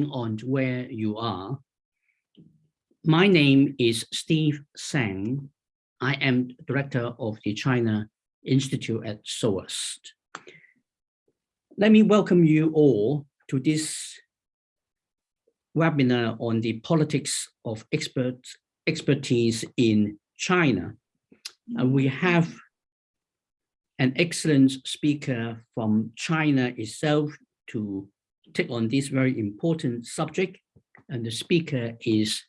on where you are. My name is Steve Tsang. I am director of the China Institute at SOAS. Let me welcome you all to this webinar on the politics of expert, expertise in China. And we have an excellent speaker from China itself to take on this very important subject. And the speaker is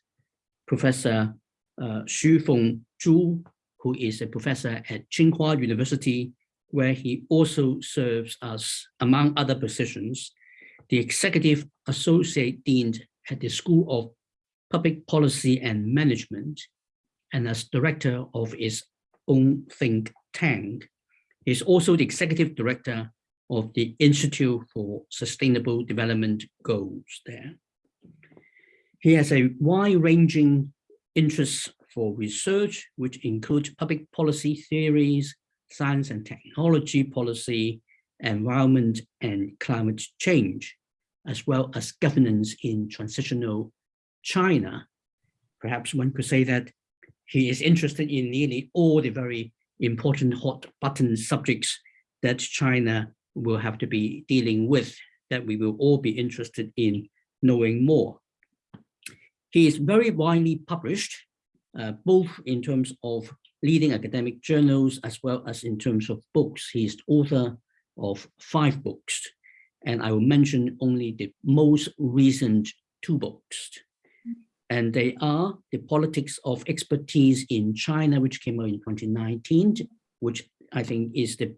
Professor uh, Xufeng Zhu, who is a professor at Tsinghua University, where he also serves as, among other positions, the Executive Associate Dean at the School of Public Policy and Management, and as director of its own think tank. He's also the executive director of the Institute for Sustainable Development Goals there. He has a wide-ranging interest for research, which includes public policy theories, science and technology policy, environment and climate change, as well as governance in transitional China. Perhaps one could say that he is interested in nearly all the very important hot button subjects that China will have to be dealing with, that we will all be interested in knowing more. He is very widely published, uh, both in terms of leading academic journals as well as in terms of books. He is author of five books, and I will mention only the most recent two books. And they are The Politics of Expertise in China, which came out in 2019, which I think is the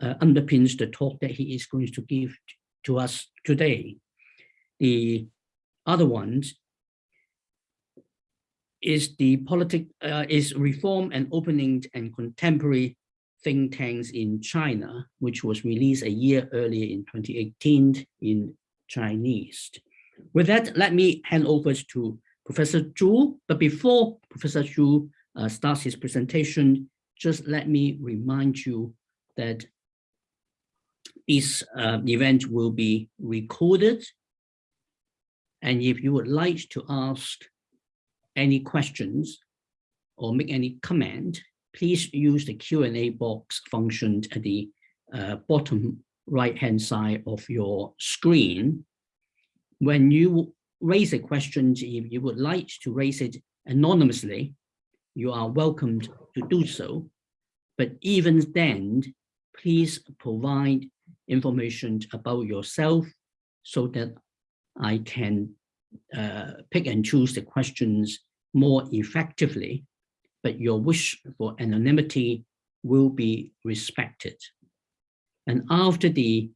uh, underpins the talk that he is going to give to us today. The other ones is the politic uh, is reform and opening and contemporary think tanks in China, which was released a year earlier in 2018 in Chinese. With that, let me hand over to Professor Zhu. But before Professor Zhu uh, starts his presentation, just let me remind you that this uh, event will be recorded. And if you would like to ask any questions or make any comment, please use the Q&A box function at the uh, bottom right-hand side of your screen. When you raise a question, if you would like to raise it anonymously, you are welcome to do so. But even then, please provide information about yourself so that I can uh, pick and choose the questions more effectively, but your wish for anonymity will be respected. And after the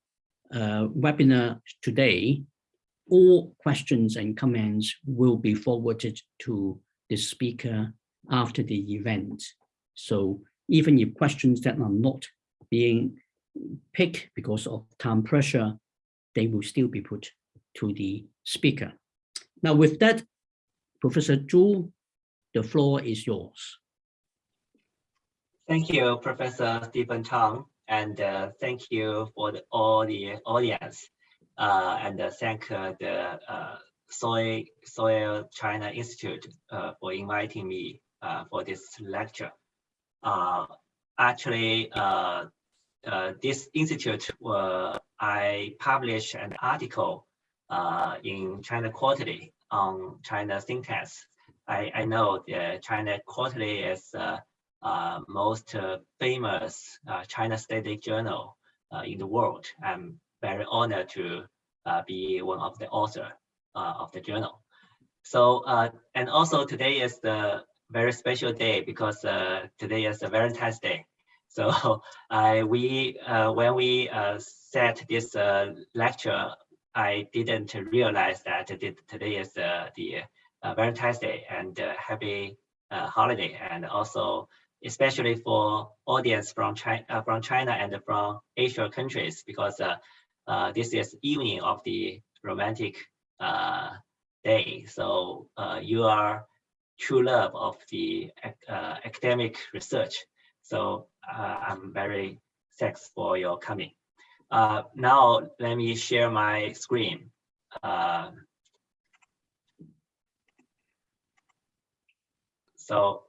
uh, webinar today, all questions and comments will be forwarded to the speaker after the event. So even if questions that are not being picked because of time pressure, they will still be put to the speaker. Now with that, Professor Zhu, the floor is yours. Thank you, Professor Stephen Chang, and uh, thank you for the, all the audience uh, and uh, thank the SOAS, SOAS China Institute for inviting me for this lecture. actually, this institute, I published an article in China Quarterly on China think tanks. I, I know the China Quarterly is uh, uh, most uh, famous China Study journal in the world. I'm very honored to uh, be one of the author uh, of the journal. So, uh, and also today is the very special day because today is the Valentine's Day. So I, we, when we set this lecture, I didn't realize that today is the, Valentine's Day and happy holiday and also especially for audience from China, uh, from China and from Asia countries, because uh, uh, this is evening of the romantic uh, day. So uh, you are true love of the uh, academic research. So uh, I'm very thanks for your coming. Uh, now let me share my screen. Uh, so,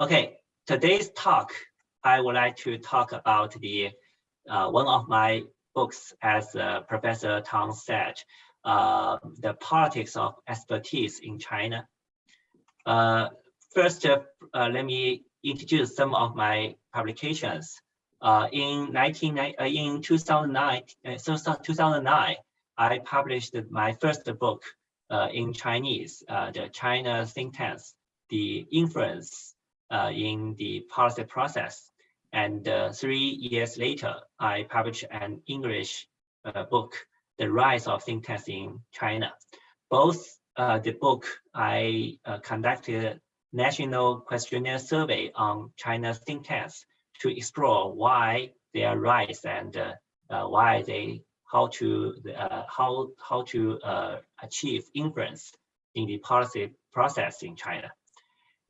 okay, today's talk, I would like to talk about the uh, one of my books as uh, Professor Tang said, uh, the politics of expertise in China. Uh, first, uh, let me introduce some of my publications. Uh, in 19, uh, in 2009, so 2009, I published my first book in Chinese, the China think tanks, the influence in the policy process. And three years later, I published an English book the rise of think tanks in China. Both uh, the book I uh, conducted a national questionnaire survey on China's think tanks to explore why they are rise and uh, uh, why they how to uh, how how to uh, achieve influence in the policy process in China.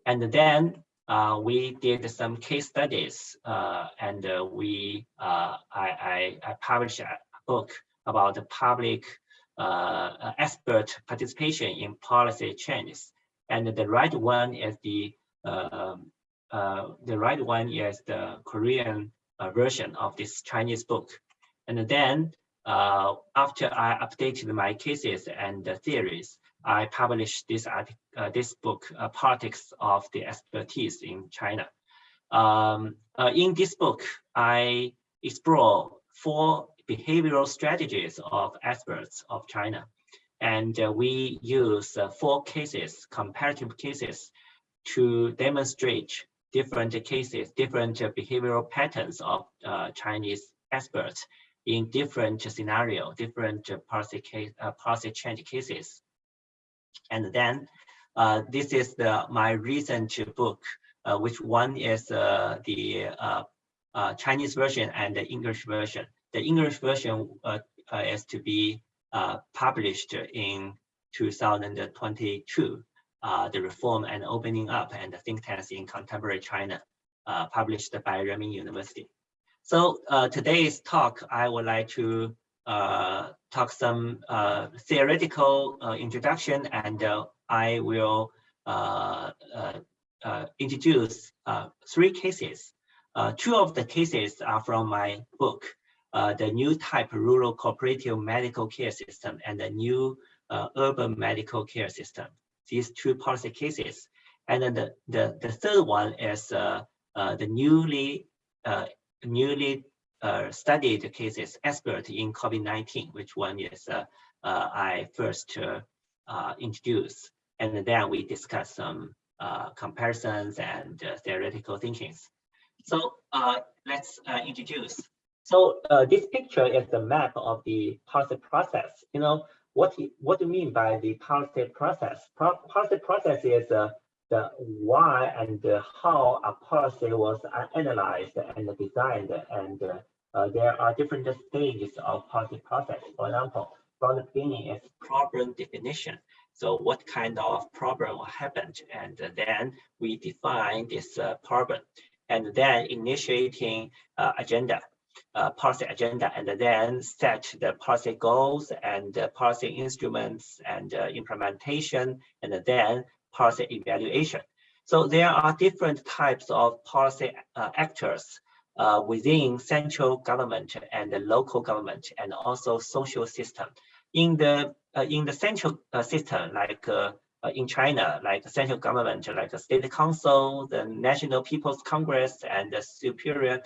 And then uh, we did some case studies uh, and we I, I, I, published a book about the public uh, expert participation in policy changes. And the right one is the uh, uh, the right one is the Korean uh, version of this Chinese book. And then uh, after I updated my cases and the theories, I published this uh, this book, Politics of the Expertise in China. Um, in this book, I explore four behavioral strategies of experts of China. And uh, we use uh, four cases, comparative cases, to demonstrate different cases, different uh, behavioral patterns of uh, Chinese experts in different scenario, different policy case, uh, policy change cases. And then uh, this is the my recent book, which one is the Chinese version and the English version the English version uh, uh, is to be uh, published in 2022. the Reform and Opening Up and the Think Tanks in Contemporary China, published by Renmin University. So today's talk, I would like to uh, talk some uh, theoretical uh, introduction and I will introduce three cases. two of the cases are from my book, uh, the new type rural cooperative medical care system and the new uh, urban medical care system. These two policy cases. And then the, the, the third one is uh, uh the newly uh, newly studied cases expert in COVID-19, which one is I first introduced. And then we discuss some comparisons and theoretical thinkings. So let's introduce so uh, this picture is the map of the policy process. You know, what, what do you mean by the policy process? Pro policy process is uh, the why and how a policy was analyzed and designed. And uh, there are different stages of policy process. For example, from the beginning is problem definition. So what kind of problem happened? And then we define this uh, problem and then initiating uh, agenda uh, policy agenda and then set the policy goals and uh, policy instruments and uh, implementation and then policy evaluation. So there are different types of policy uh, actors uh, within central government and the local government and also social system. In the uh, in the central system, like in China, like central government, like the state council, the National People's Congress, and the Superior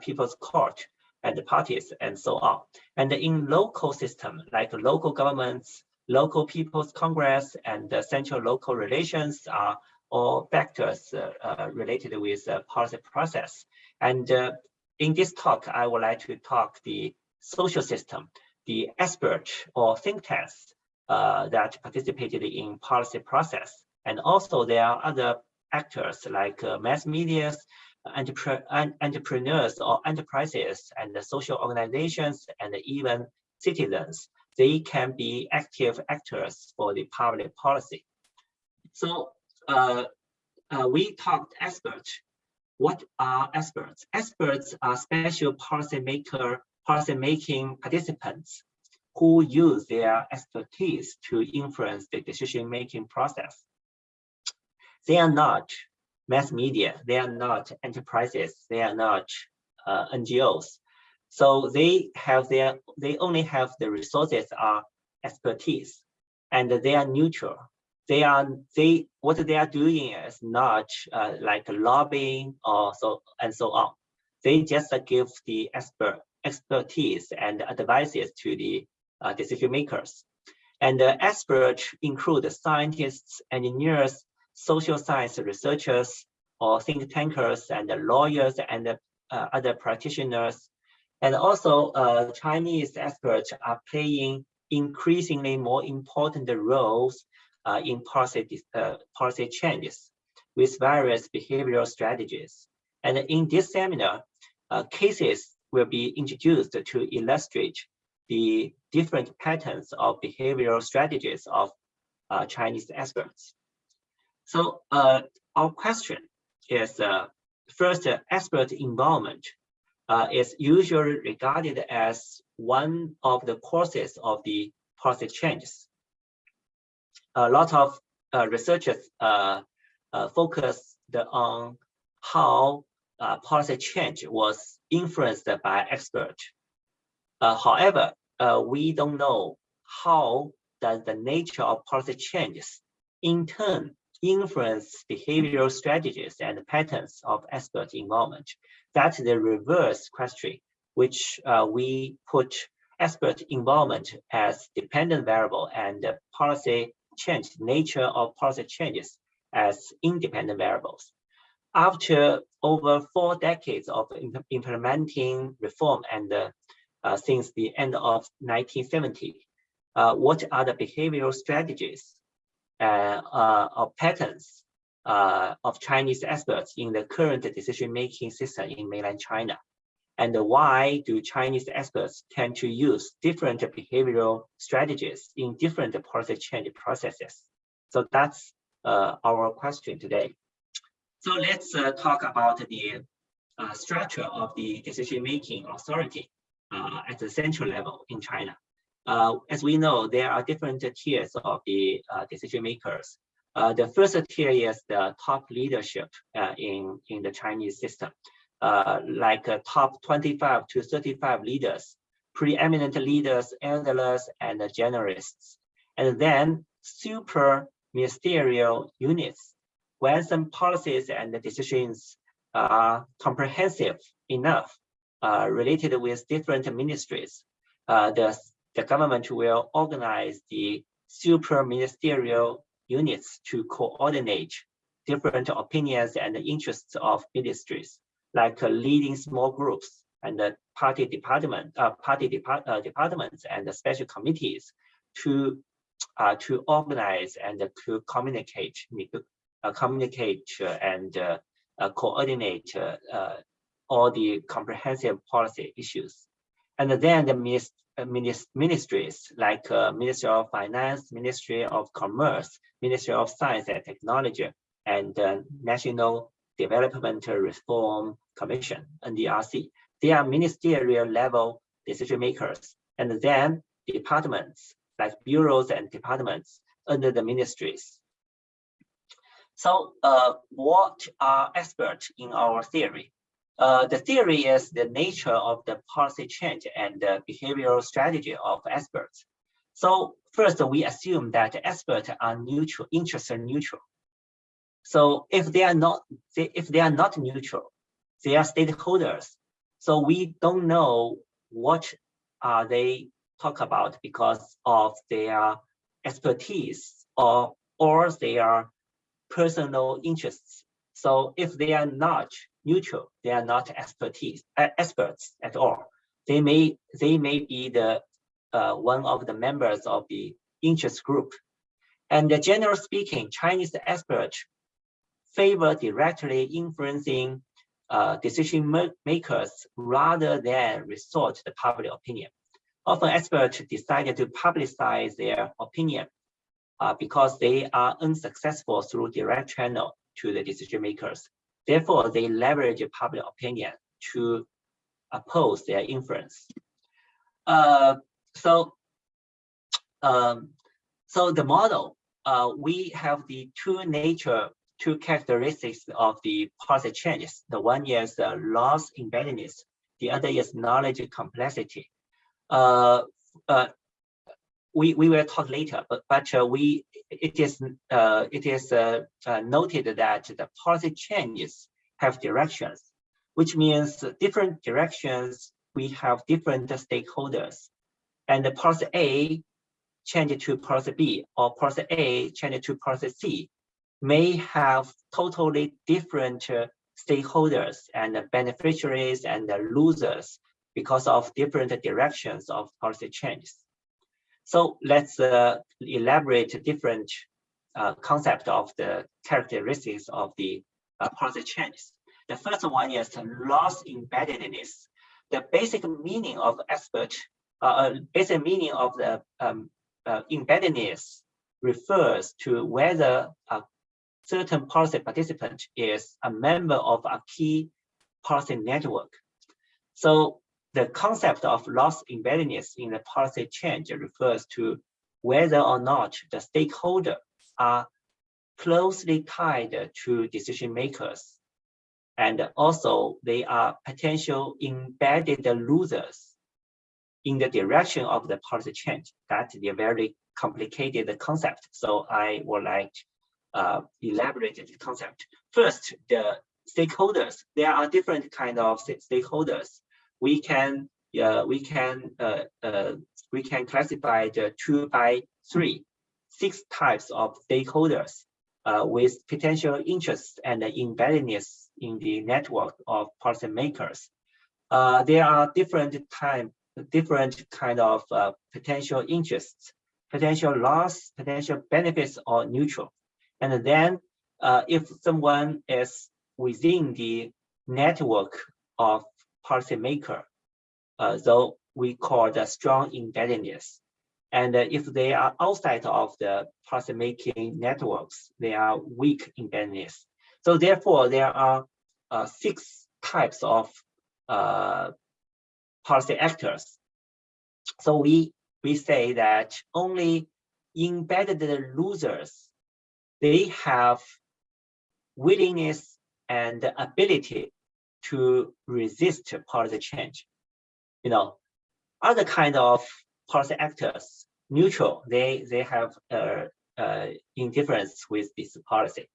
People's Court and the parties and so on. And in local system, like local governments, local people's congress, and central local relations are all factors uh, uh, related with policy process. And uh, in this talk, I would like to talk the social system, the expert or think tanks uh, that participated in policy process. And also there are other actors like uh, mass entrepreneurs or enterprises and social organizations and even citizens, they can be active actors for the public policy. So uh, uh, we talked experts. What are experts? Experts are special policymaker, policy making participants who use their expertise to influence the decision-making process. They are not mass media, they are not enterprises, they are not uh, NGOs. So they have their, they only have the resources are expertise and they are neutral. They are, they, what they are doing is not uh, like lobbying or so and so on. They just give the expert expertise and advices to the uh, decision makers. And the experts include scientists, engineers, social science researchers, or think tankers and lawyers and uh, other practitioners. And also uh, Chinese experts are playing increasingly more important roles uh, in policy, uh, policy changes with various behavioral strategies. And in this seminar, uh, cases will be introduced to illustrate the different patterns of behavioral strategies of uh, Chinese experts. So uh, our question is uh, first, uh, expert involvement uh, is usually regarded as one of the causes of the policy changes. A lot of uh, researchers focus on how policy change was influenced by experts. however, uh, we don't know how does the nature of policy changes in turn influence behavioral strategies and patterns of expert involvement. That's the reverse question, which uh, we put expert involvement as dependent variable and policy change, nature of policy changes as independent variables. After over four decades of imp implementing reform and uh, uh, since the end of 1970. Uh, what are the behavioral strategies uh, uh or patterns uh, of Chinese experts in the current decision-making system in mainland China? And why do Chinese experts tend to use different behavioral strategies in different policy change processes? So that's uh, our question today. So let's talk about the structure of the decision-making authority at the central level in China. Uh, as we know, there are different tiers of the uh, decision makers. Uh, the first tier is the top leadership uh, in, in the Chinese system, uh, like top 25 to 35 leaders, preeminent leaders, elders, and generalists. And then super ministerial units, when some policies and decisions are comprehensive enough uh, related with different ministries. The, the government will organize the super ministerial units to coordinate different opinions and interests of ministries, like uh, leading small groups and the party department, uh, party depart, uh, departments and special committees to uh, to organize and to communicate, uh, communicate and uh, coordinate all the comprehensive policy issues. And then the uh, ministries like uh, Ministry of Finance, Ministry of Commerce, Ministry of Science and Technology, and uh, National Development Reform Commission, NDRC. They are ministerial level decision makers. And then departments like bureaus and departments under the ministries. So uh, what are experts in our theory? Uh, the theory is the nature of the policy change and the behavioral strategy of experts. So first, we assume that experts are neutral, interests are neutral. So if they are not, if they are not neutral, they are stakeholders. So we don't know what are they talk about because of their expertise or or their personal interests. So if they are not neutral. They are not expertise uh, experts at all. They may they may be the uh, one of the members of the interest group. And uh, general speaking, Chinese experts favor directly influencing uh, decision makers rather than resort to the public opinion. Often experts decided to publicize their opinion uh, because they are unsuccessful through direct channel to the decision makers. Therefore, they leverage public opinion to oppose their influence. Uh, so um, so the model, uh, we have the two nature, two characteristics of the policy changes. The one is the loss embeddedness. The other is knowledge complexity. Uh, uh, we we will talk later, but but uh, we it is uh, it is uh, uh, noted that the policy changes have directions, which means different directions we have different stakeholders, and the policy A change to policy B or policy A change to policy C may have totally different uh, stakeholders and beneficiaries and losers because of different directions of policy changes. So let's uh, elaborate different uh, concept of the characteristics of the uh, policy changes. The first one is loss embeddedness. The basic meaning of expert, uh, uh, basic meaning of the um, uh, embeddedness refers to whether a certain policy participant is a member of a key policy network. So the concept of loss embeddedness in the policy change refers to whether or not the stakeholder are closely tied to decision makers. And also they are potential embedded losers in the direction of the policy change. That's a very complicated concept. So I would like uh, elaborate the concept. First, the stakeholders. There are different kind of stakeholders we can uh, we can uh, uh, we can classify the two by three, six types of stakeholders uh, with potential interests and embeddedness in the network of policymakers. Uh, there are different time, different kind of uh, potential interests, potential loss, potential benefits, or neutral. And then, if someone is within the network of policymaker. Uh, so we call the strong embeddedness. And uh, if they are outside of the policymaking networks, they are weak embeddedness. So therefore, there are uh, six types of uh, policy actors. So we we say that only embedded losers, they have willingness and ability to resist policy change. You know, other kind of policy actors, neutral, they, they have uh, uh, indifference with this policy.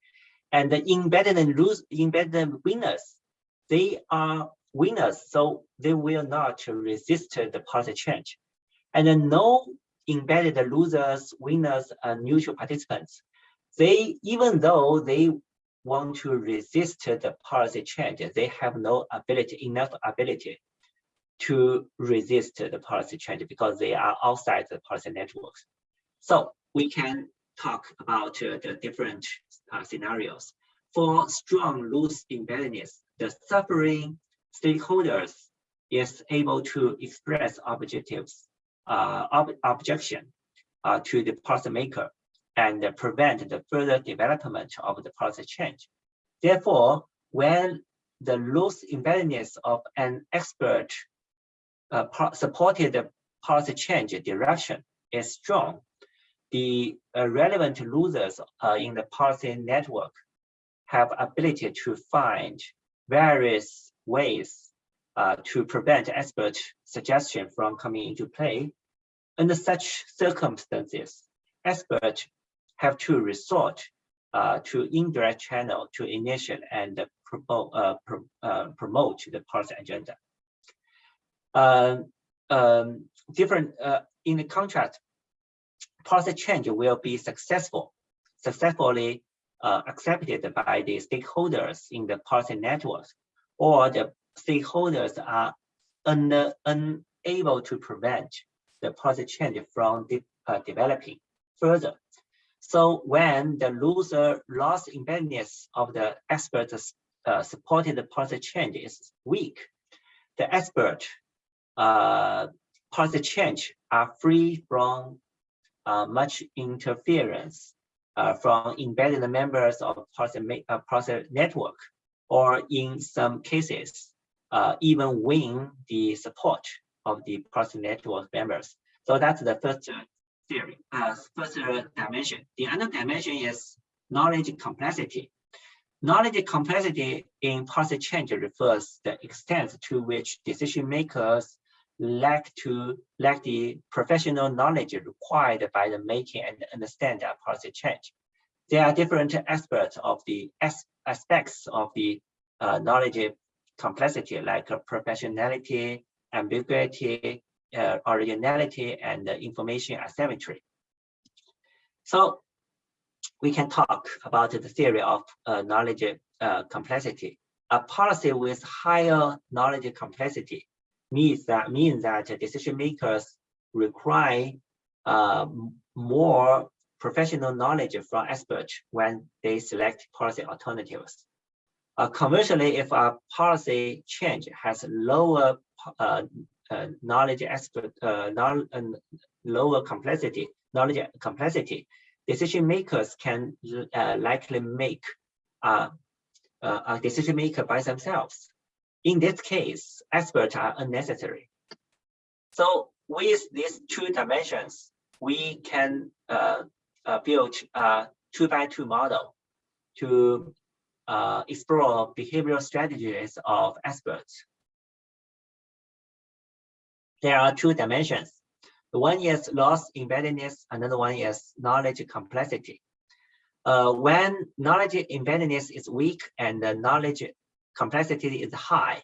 And the embedded and lose, embedded winners, they are winners, so they will not resist the policy change. And then no embedded losers, winners, and neutral participants, they, even though they want to resist the policy change, they have no ability, enough ability to resist the policy change because they are outside the policy networks. So we can talk about uh, the different uh, scenarios. For strong loose embeddedness, the suffering stakeholders is able to express objectives, uh, ob objection uh, to the policymaker and prevent the further development of the policy change. Therefore, when the loose embeddedness of an expert uh, supported policy change direction is strong, the uh, relevant losers uh, in the policy network have ability to find various ways uh, to prevent expert suggestion from coming into play. Under such circumstances, experts have to resort uh, to indirect channel to initiate and promote, uh, uh, promote the policy agenda. Um, um, different uh, in the contract, policy change will be successful, successfully uh, accepted by the stakeholders in the policy networks, or the stakeholders are un unable to prevent the policy change from de uh, developing further. So when the loser loss embeddedness of the expert uh, supported policy change is weak, the expert uh, policy change are free from uh, much interference uh, from embedded members of policy, uh, policy network, or in some cases, uh, even win the support of the policy network members. So that's the first theory, uh, first dimension. The other dimension is knowledge complexity. Knowledge complexity in policy change refers the extent to which decision makers lack to lack the professional knowledge required by the making and understand a policy change. There are different aspects of the aspects of the uh, knowledge complexity like uh, professionality, ambiguity, uh, originality, and information asymmetry. So we can talk about the theory of uh, knowledge uh, complexity. A policy with higher knowledge complexity means that means that decision makers require uh, more professional knowledge from experts when they select policy alternatives. Uh, commercially, if a policy change has lower uh, knowledge expert, uh, lower complexity, knowledge complexity, decision makers can uh, likely make uh, uh, a decision maker by themselves. In this case, experts are unnecessary. So with these two dimensions, we can uh, build a two by two model to explore behavioral strategies of experts. There are two dimensions. One is loss embeddedness, another one is knowledge complexity. Uh, when knowledge embeddedness is weak and the knowledge complexity is high,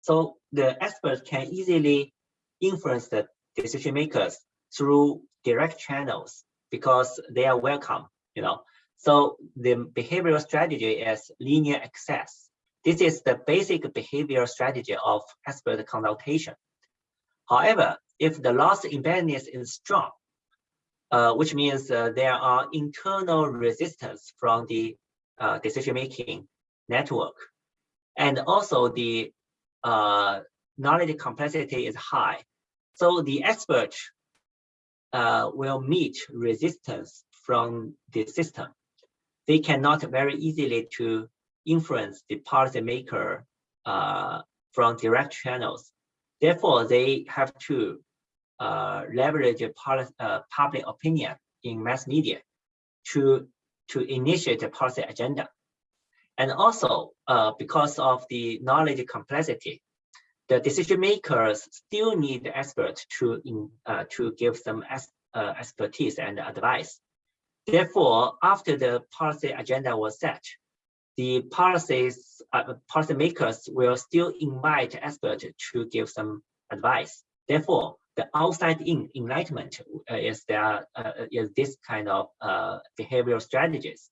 so the experts can easily influence the decision makers through direct channels because they are welcome, you know. So the behavioral strategy is linear access. This is the basic behavioral strategy of expert consultation. However, if the loss embeddedness is strong, uh, which means uh, there are internal resistance from the uh, decision-making network. And also the uh, knowledge complexity is high. So the expert uh, will meet resistance from the system. They cannot very easily to influence the policymaker uh, from direct channels. Therefore, they have to uh, leverage uh, public opinion in mass media to, to initiate a policy agenda. And also, uh, because of the knowledge complexity, the decision makers still need experts to, in, uh, to give some uh, expertise and advice. Therefore, after the policy agenda was set, the policies, uh, policymakers will still invite experts to give some advice. Therefore, the outside in enlightenment uh, is there uh, is this kind of uh, behavioral strategies.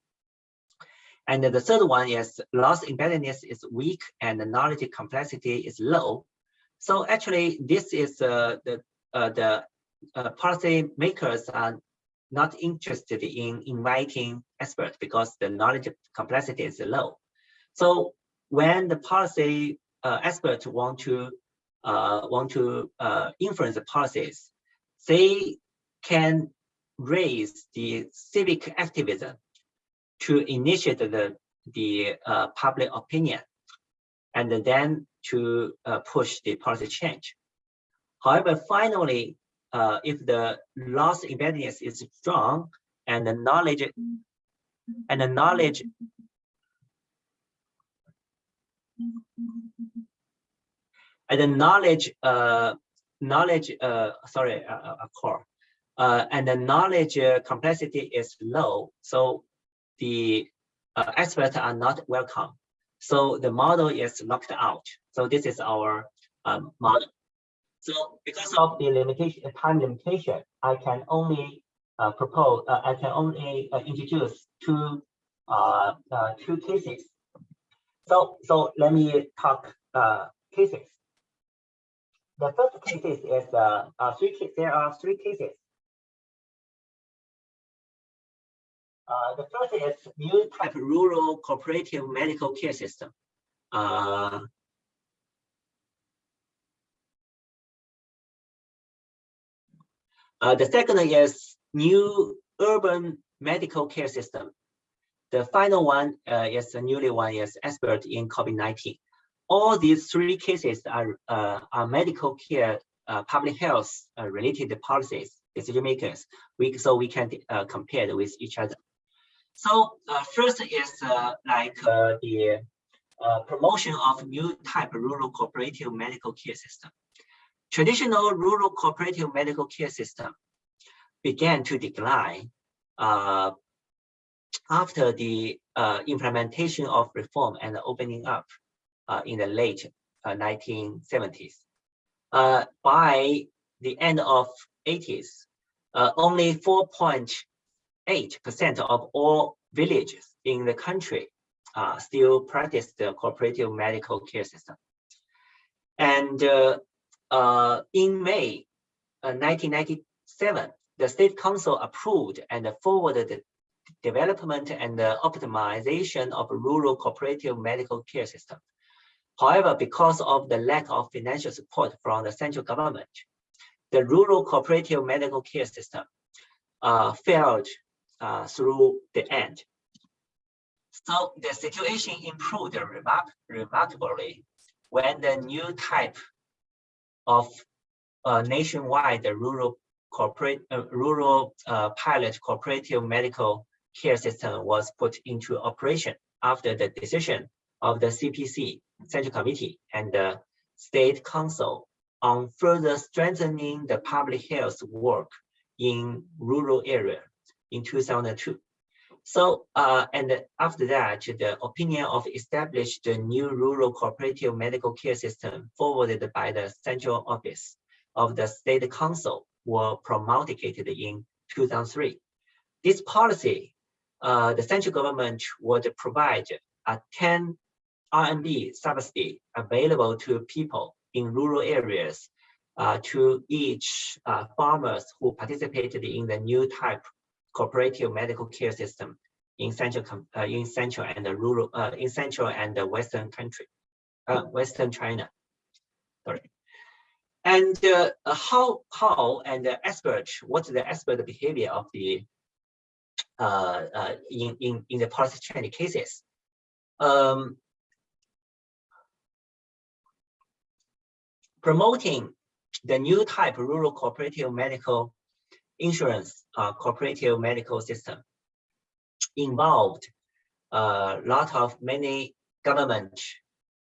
And the third one is loss embeddedness is weak and the knowledge complexity is low. So actually, this is uh, the uh, the uh, policy makers are not interested in inviting experts because the knowledge complexity is low. So when the policy uh, experts want to uh, want to uh, influence the policies, they can raise the civic activism to initiate the, the uh, public opinion and then to uh, push the policy change. However, finally, uh, if the loss embeddedness is strong and the knowledge and the knowledge and the knowledge uh, knowledge uh, sorry uh, uh, core uh, and the knowledge uh, complexity is low so the uh, experts are not welcome. So the model is locked out. So this is our um, model so because of the limitation time limitation i can only uh, propose uh, i can only uh, introduce two uh, uh, two cases so so let me talk uh, cases the first cases is uh, uh, three. There are three cases. Uh, the first is new type rural cooperative medical care system. Uh, the second is new urban medical care system. The final one uh, is the newly one is expert in COVID-19 all these three cases are, uh, are medical care, uh, public health uh, related policies. decision makers. We so we can compare with each other. So first is like the promotion of new type rural cooperative medical care system. Traditional rural cooperative medical care system began to decline uh, after the uh, implementation of reform and opening up uh, in the late 1970s. Uh, by the end of 80s, uh, only 4.8% of all villages in the country uh, still practice the cooperative medical care system. And in May 1997, the State Council approved and forwarded the development and optimization of rural cooperative medical care system. However, because of the lack of financial support from the central government, the rural cooperative medical care system uh, failed uh, through the end. So the situation improved remark remarkably when the new type of uh, nationwide rural corporate uh, rural uh, pilot cooperative medical care system was put into operation after the decision of the CPC Central Committee and the State Council on further strengthening the public health work in rural area in 2002. So, uh, and after that, the opinion of established the new rural cooperative medical care system forwarded by the central office of the state council were promulgated in 2003. This policy, uh, the central government would provide a 10 RMB subsidy available to people in rural areas uh, to each uh, farmers who participated in the new type cooperative medical care system in central uh, in central and the rural uh, in central and the western country, uh, western China. Sorry. And uh, how how and the expert what's the expert behavior of the in in in the policy trend cases? Um, promoting the new type rural cooperative medical insurance uh, cooperative medical system involved a uh, lot of many government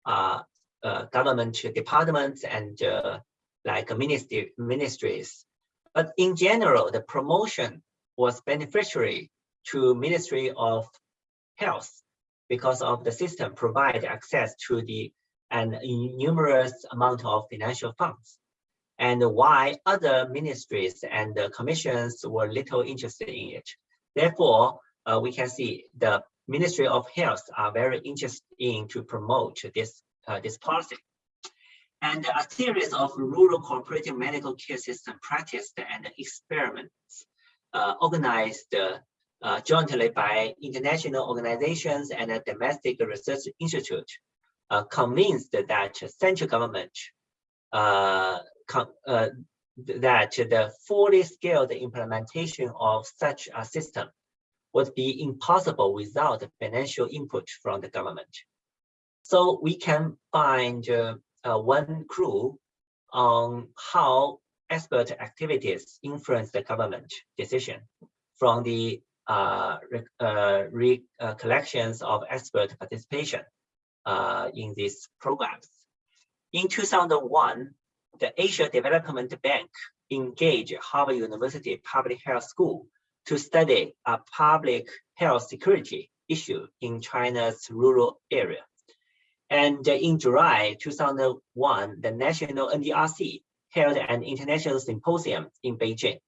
uh, uh, government departments and uh, like ministry ministries. But in general, the promotion was beneficiary to Ministry of Health because of the system provide access to the and numerous amount of financial funds and why other ministries and commissions were little interested in it. Therefore, uh, we can see the Ministry of Health are very interested in to promote this, uh, this policy. And a series of rural cooperative medical care system practiced and experiments uh, organized uh, jointly by international organizations and a domestic research institute uh, convinced that central government uh, uh, that the fully scaled implementation of such a system would be impossible without financial input from the government. So we can find uh, uh, one clue on how expert activities influence the government decision from the uh, recollections of expert participation uh, in these programs. In 2001, the Asia Development Bank engaged Harvard University Public Health School to study a public health security issue in China's rural area. And in July 2001, the National NDRC held an international symposium in Beijing,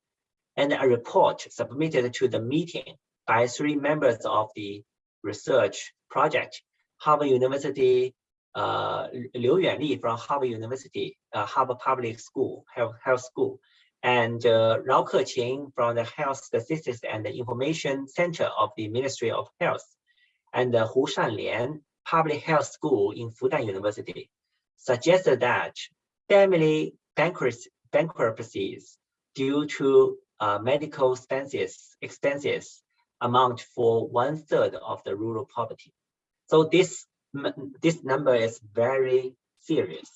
and a report submitted to the meeting by three members of the research project Harvard University, uh, Liu Yuanli from Harvard University, uh, Harvard Public School, Health, Health School, and uh, Rao Keqing from the Health Statistics and Information Center of the Ministry of Health, and uh, Hu Shanlian Public Health School in Fudan University, suggested that family bankruptcies due to uh, medical expenses, expenses amount for one third of the rural poverty. So this, this number is very serious.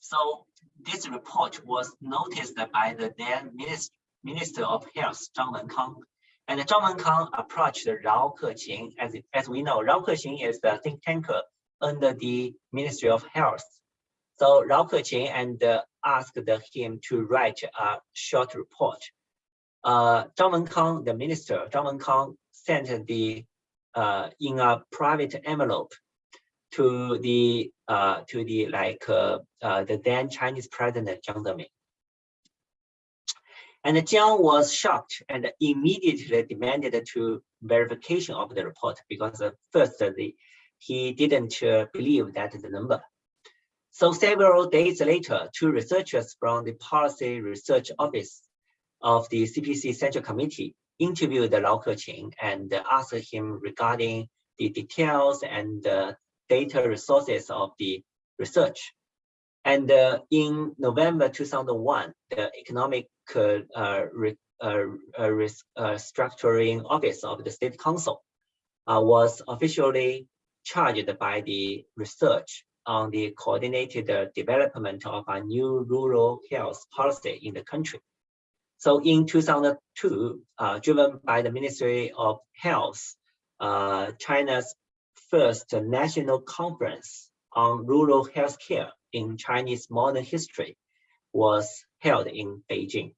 So this report was noticed by the then Minister Minister of Health, Zhang Wenkang. And Zhang Wenkang approached Rao Keqing. As, as we know, Rao Keqing is the think tanker under the Ministry of Health. So Rao Keqing and uh, asked him to write a short report. Uh, Zhang Wenkang, the minister, Zhang Wenkang sent the uh, in a private envelope to the uh, to the like uh, uh, the then Chinese president Jiang Zemin. And Jiang was shocked and immediately demanded to verification of the report because uh, first the, he didn't uh, believe that the number. So several days later, two researchers from the Policy Research Office of the CPC Central Committee interviewed the Lau Keqing and asked him regarding the details and the data resources of the research. And uh, in November 2001, the Economic uh, re, uh, Restructuring Office of the State Council uh, was officially charged by the research on the coordinated development of a new rural health policy in the country. So in 2002, uh, driven by the Ministry of Health, uh, China's first national conference on rural healthcare in Chinese modern history was held in Beijing.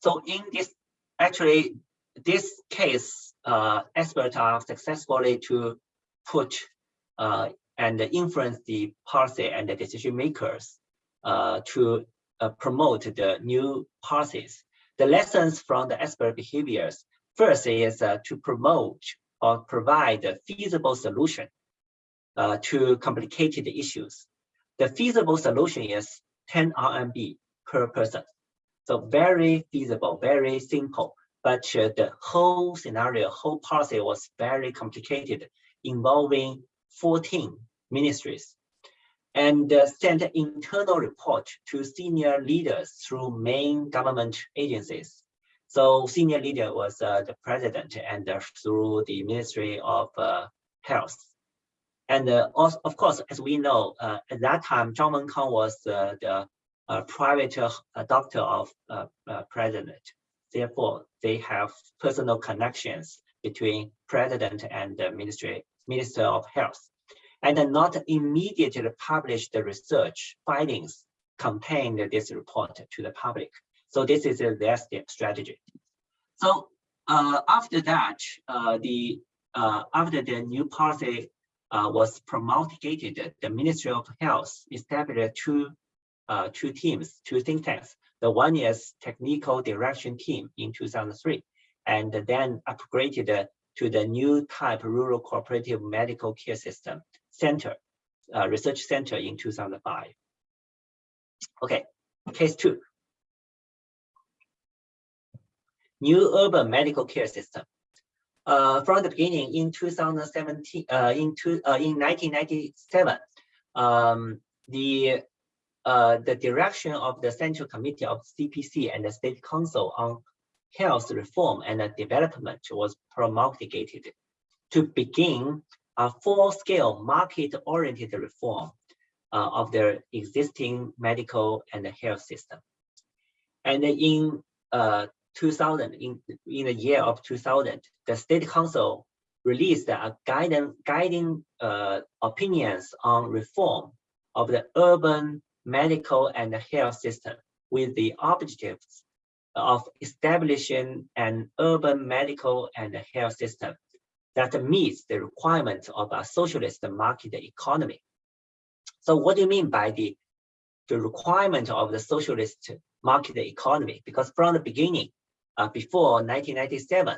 So in this, actually, this case, uh, experts are successfully to put uh, and influence the policy and the decision makers uh, to uh, promote the new policies the lessons from the expert behaviors, first is uh, to promote or provide a feasible solution uh, to complicated issues. The feasible solution is 10 RMB per person. So very feasible, very simple, but uh, the whole scenario, whole policy was very complicated, involving 14 ministries and uh, sent internal report to senior leaders through main government agencies. So senior leader was uh, the president and uh, through the Ministry of uh, Health. And uh, also, of course, as we know, uh, at that time, Zhang Wenkang was uh, the private doctor of president. Therefore, they have personal connections between president and the ministry, Minister of Health and not immediately publish the research findings contained in this report to the public. So this is their strategy. So uh, after that, uh, the uh, after the new policy uh, was promulgated, the Ministry of Health established two uh, two teams, two think tanks. The one is technical direction team in 2003, and then upgraded to the new type rural cooperative medical care system Center, uh, Research Center in 2005. Okay, case two. New urban medical care system. Uh, from the beginning in 2017, uh, in, two, uh, in 1997, um, the uh, the direction of the Central Committee of CPC and the State Council on Health Reform and Development was promulgated to begin a full-scale market-oriented reform uh, of their existing medical and health system. And in uh, 2000, in, in the year of 2000, the State Council released a guiding, guiding uh, opinions on reform of the urban medical and health system with the objectives of establishing an urban medical and health system that meets the requirements of a socialist market economy. So what do you mean by the, the requirement of the socialist market economy? Because from the beginning, before 1997,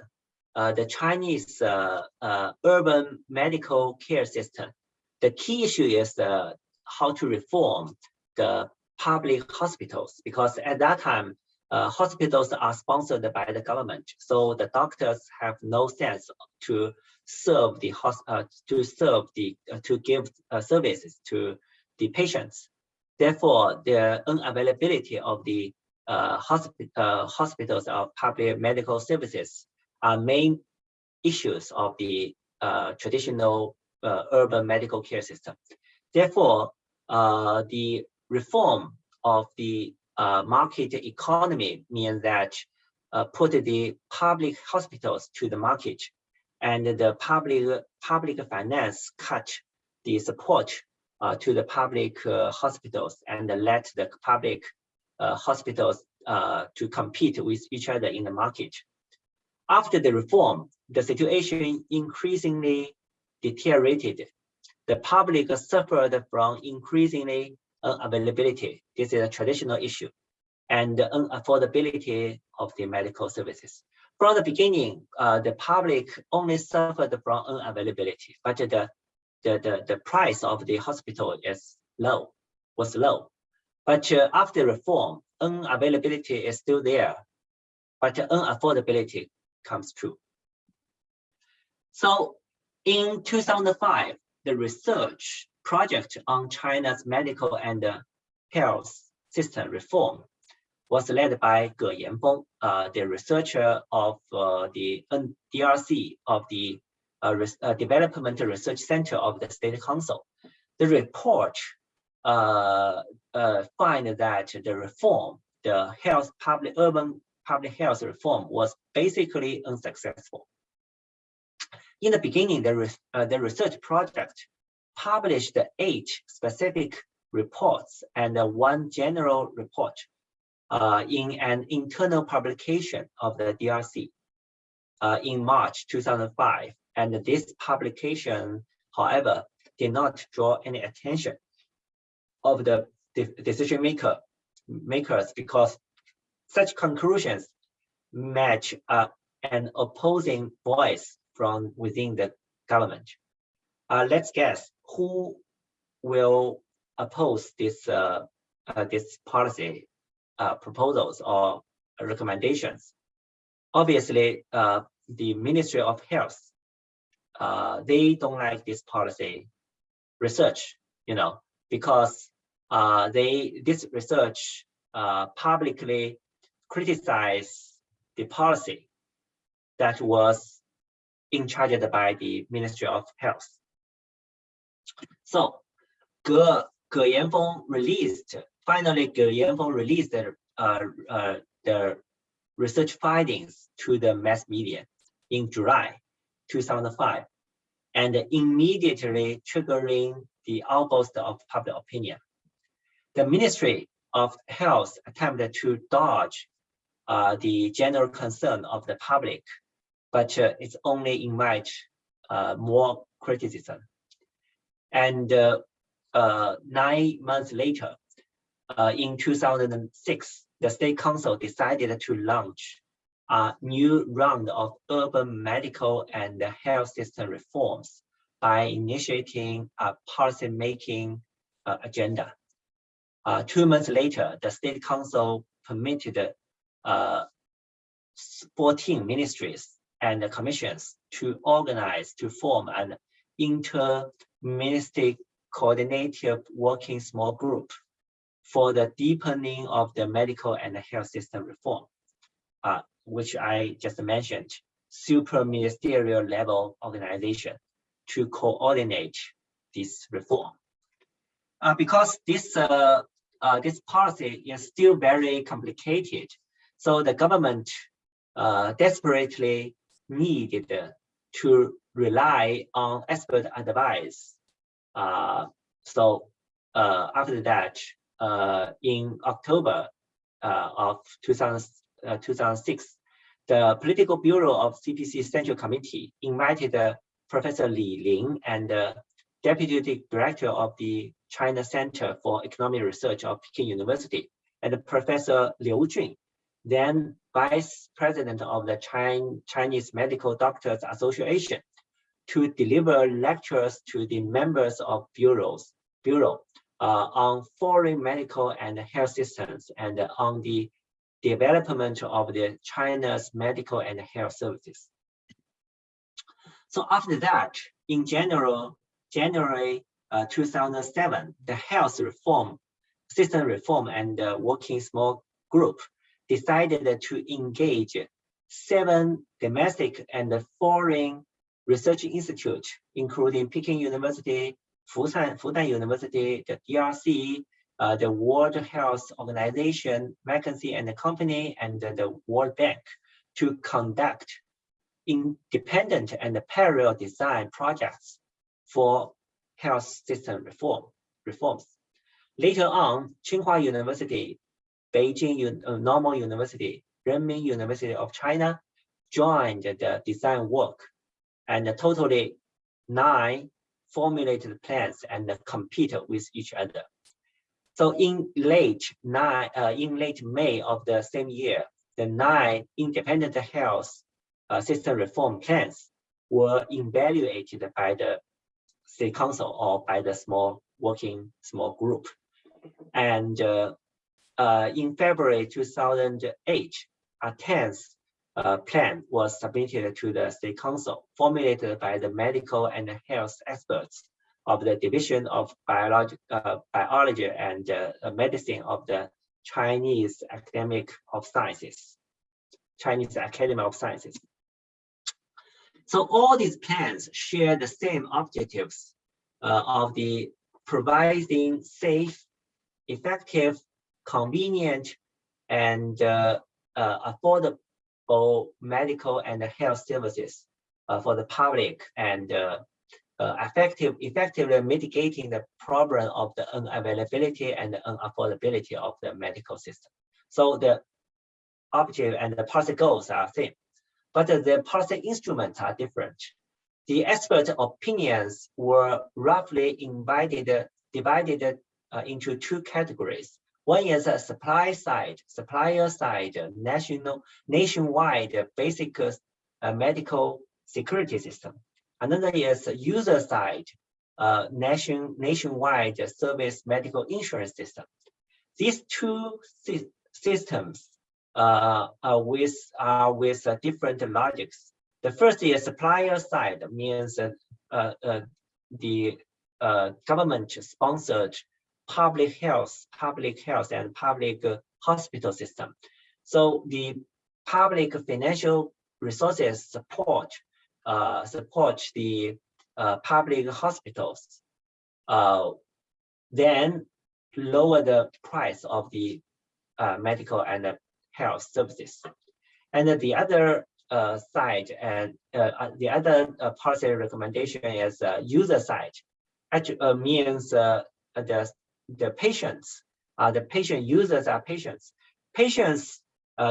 uh, the Chinese uh, uh, urban medical care system, the key issue is uh, how to reform the public hospitals, because at that time, uh, hospitals are sponsored by the government, so the doctors have no sense to serve the uh, to serve the uh, to give uh, services to the patients. Therefore, the unavailability of the uh, hospi uh, hospitals of public medical services are main issues of the traditional urban medical care system. Therefore, the reform of the uh, market economy means that uh, put the public hospitals to the market and the public public finance cut the support uh, to the public uh, hospitals and let the public uh, hospitals uh, to compete with each other in the market. After the reform, the situation increasingly deteriorated. The public suffered from increasingly unavailability. This is a traditional issue and the unaffordability of the medical services. From the beginning, uh, the public only suffered from unavailability, but the, the, the, the price of the hospital is low, was low. But uh, after reform, unavailability is still there, but unaffordability comes true. So in 2005, the research project on China's medical and health system reform was led by Ge Yanfeng, uh, the researcher of uh, the DRC of the uh, uh, Development Research Center of the State Council. The report find that the reform, the health public urban public health reform was basically unsuccessful. In the beginning, the, the research project published eight specific reports and one general report uh, in an internal publication of the DRC uh, in March 2005. And this publication, however, did not draw any attention of the de decision maker makers because such conclusions match uh, an opposing voice from within the government. Uh, let's guess who will oppose this uh, uh, this policy uh, proposals or recommendations. Obviously, uh, the Ministry of Health, uh, they don't like this policy research, you know, because uh, they this research uh, publicly criticize the policy that was in charge by the Ministry of Health. So, Ge, Ge Yanfeng released Finally, Ge Yanfeng released the, uh, uh, the research findings to the mass media in July 2005 and immediately triggering the outburst of public opinion. The Ministry of Health attempted to dodge uh, the general concern of the public, but uh, it's only invite uh, more criticism. And uh, uh, nine months later, uh, in 2006, the State Council decided to launch a new round of urban medical and health system reforms by initiating a policy-making agenda. Uh, two months later, the State Council permitted uh, 14 ministries and commissions to organize to form an inter-ministry coordinated working small group for the deepening of the medical and health system reform, uh, which I just mentioned, super ministerial level organization to coordinate this reform. Uh, because this uh, uh, this policy is still very complicated, so the government uh, desperately needed to rely on expert advice. Uh, so uh, after that, uh, in October uh, of 2000, uh, 2006, the Political Bureau of CPC Central Committee invited Professor Li Ling and Deputy Director of the China Center for Economic Research of Peking University and Professor Liu Jun, then Vice President of the Chinese Medical Doctors Association, to deliver lectures to the members of bureaus, bureau uh, on foreign medical and health systems and on the development of the China's medical and health services. So after that, in general, January uh, 2007, the health reform, system reform and uh, working small group decided to engage seven domestic and foreign research institutes, including Peking University, Fudan, Fudan University, the DRC, uh, the World Health Organization, McKinsey and Company, and the World Bank to conduct independent and parallel design projects for health system reform reforms. Later on, Tsinghua University, Beijing uh, Normal University, Renmin University of China joined the design work and totally nine formulated plans and compete with each other. So in late nine, uh, in late May of the same year, the nine independent health uh, system reform plans were evaluated by the state council or by the small working small group. And uh, uh, in February 2008, a 10th uh, plan was submitted to the state council, formulated by the medical and health experts of the Division of Biology, uh, Biology and uh, Medicine of the Chinese Academic of Sciences, Chinese Academy of Sciences. So all these plans share the same objectives uh, of the providing safe, effective, convenient, and uh, uh, affordable medical and health services uh, for the public and uh, uh, effective, effectively mitigating the problem of the unavailability and the unaffordability of the medical system. So the objective and the policy goals are same, but the policy instruments are different. The expert opinions were roughly invited, divided uh, into two categories. One is a supply side, supplier side, national, nationwide basic uh, medical security system. Another is user side, uh, nation, nationwide service medical insurance system. These two sy systems uh, are with, are with uh, different logics. The first is supplier side, means uh, uh, the uh, government sponsored public health, public health and public hospital system. So the public financial resources support uh, support the uh, public hospitals, uh, then lower the price of the uh, medical and health services. And the other uh, side and uh, uh the other uh, policy recommendation is uh, user side. Actually means the the patients, the patient users are patients. Patients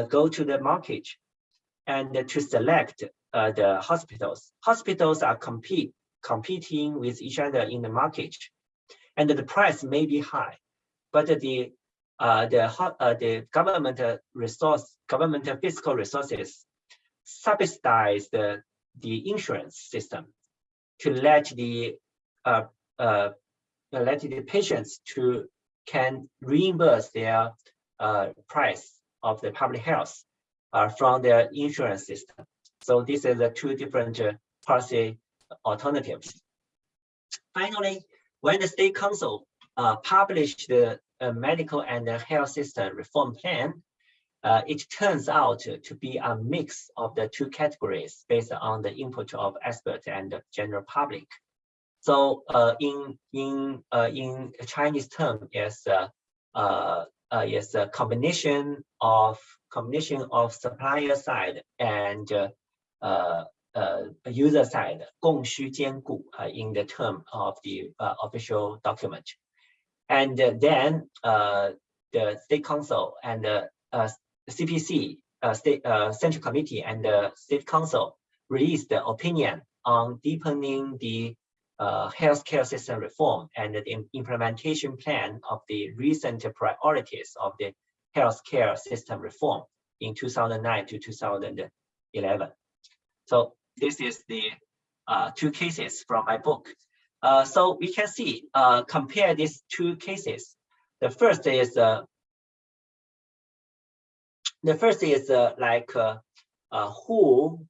go to the market and to select uh, the hospitals. Hospitals are compete competing with each other in the market, and the price may be high, but the uh, the uh, the government resource, government fiscal resources subsidize the the insurance system to let the uh, uh, let the patients to can reimburse their uh, price of the public health uh, from their insurance system. So these are the two different uh, policy alternatives. Finally, when the state council uh, published the medical and health system reform plan, uh, it turns out to, to, be a mix of the two categories based on the input of experts and the general public. So uh, in in uh, in Chinese term is is a combination of combination of supplier side and uh, uh, user side 供需兼顾 uh, in the term of the uh, official document. And then uh, the state council and the uh, CPC, state central committee and the state council released the opinion on deepening the uh, healthcare system reform and the implementation plan of the recent priorities of the healthcare system reform in 2009 to 2011. So this is the uh, two cases from my book. Uh, so we can see, uh, compare these two cases. The first is uh, the first is uh, like uh, who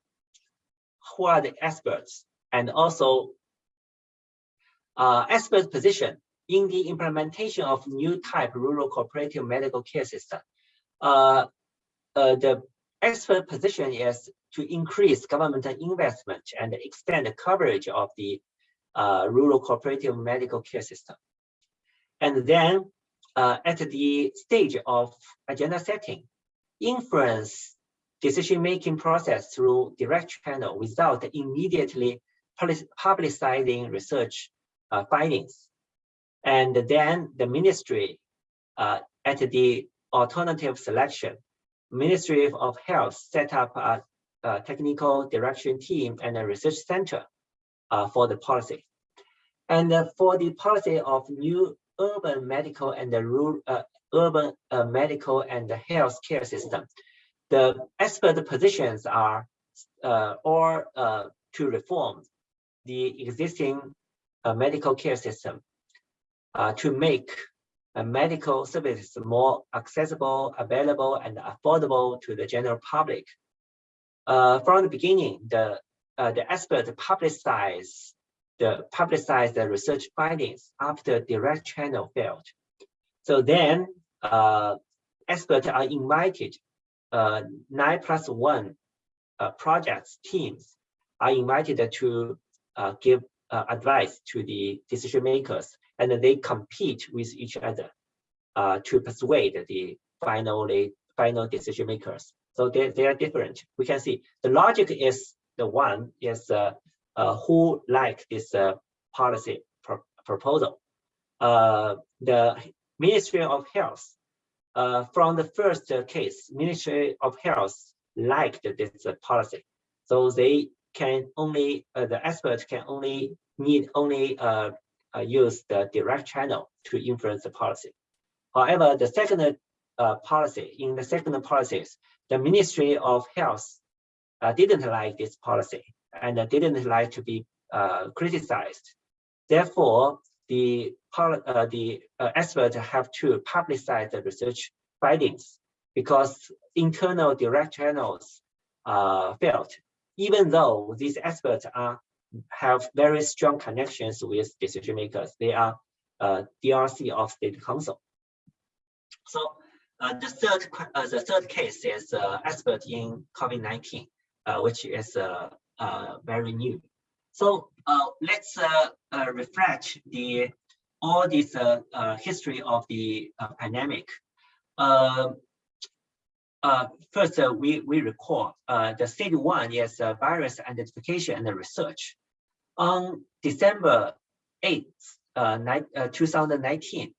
who are the experts and also expert position in the implementation of new type rural cooperative medical care system. The expert position is to increase government investment and extend the coverage of the uh, rural cooperative medical care system. And then uh, at the stage of agenda setting, influence decision-making process through direct channel without immediately publicizing research uh, findings. And then the ministry uh, at the alternative selection, Ministry of Health set up a, a technical direction team and a research center for the policy. And uh, for the policy of new urban medical and the rural uh, urban uh, medical and the health care system, the expert positions are uh, uh, to reform the existing uh, medical care system uh, to make uh, medical services more accessible, available, and affordable to the general public. Uh, from the beginning, the uh, the expert publicize the publicize the research findings after direct channel failed. So then, uh, experts are invited. Uh, nine plus one projects teams are invited to give advice to the decision makers and they compete with each other uh, to persuade the finally final decision makers. So they, they are different. We can see the logic is the one is uh, uh, who like this uh, policy pro proposal. The Ministry of Health, from the first case, Ministry of Health liked this policy. So they can only, the experts can only need only use the direct channel to influence the policy. However, the second uh, policy, in the second policies, the Ministry of Health didn't like this policy and didn't like to be criticized. Therefore, the uh, the uh, experts have to publicize the research findings because internal direct channels uh, failed, even though these experts are have very strong connections with decision makers. They are uh, DRC of State Council. So uh, the third uh, the third case is uh, expert in COVID-19, uh, which is uh, uh, very new. So uh, let's uh, uh, reflect the all this uh, uh, history of the uh, pandemic. Uh, uh, first, uh, we, we recall uh, the stage one is uh, virus identification and research on December 8th, uh, uh, 2019,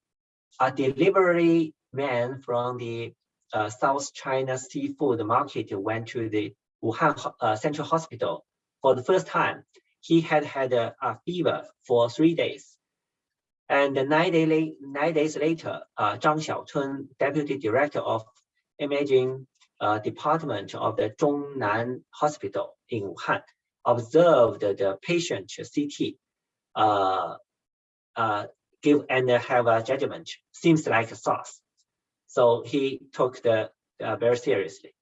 a delivery man from the uh, South China seafood market went to the Wuhan uh, Central Hospital for the first time. He had had a, a fever for three days. And nine, day nine days later, uh, Zhang Xiaotun, Deputy Director of Imaging uh, Department of the Zhongnan Hospital in Wuhan, observed the patient CT, uh, uh, give and have a judgment, seems like a SARS. So he took the uh, very seriously.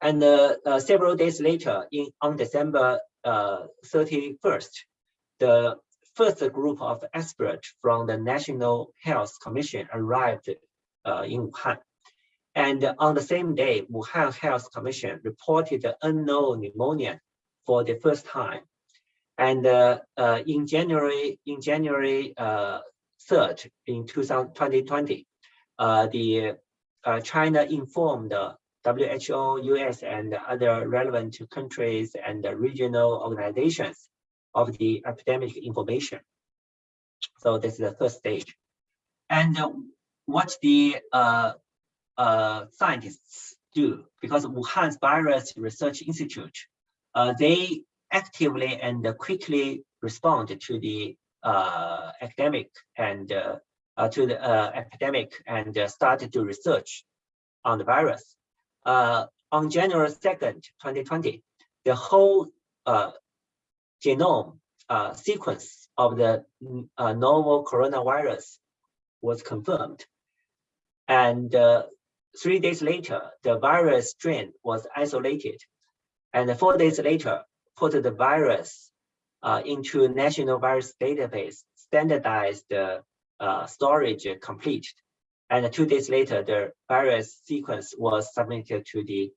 And uh, uh, several days later, in on December 31st, uh, the first group of experts from the National Health Commission arrived in Wuhan. And on the same day, Wuhan Health Commission reported unknown pneumonia for the first time. And uh, uh, in January, in January uh, 3rd, in 2020, uh, the uh, China informed WHO, US, and other relevant countries and regional organizations of the epidemic information. So this is the first stage. And uh, what the scientists do, because Wuhan's Virus Research Institute uh, they actively and quickly respond to the uh, academic and uh, uh to the uh, epidemic and uh, started to research on the virus. Uh, on January 2nd, 2020, the whole uh, genome uh, sequence of the mm, novel coronavirus was confirmed. And three days later, the virus strain was isolated and four days later, put the virus uh, into national virus database, standardized uh, storage complete. And two days later, the virus sequence was submitted to the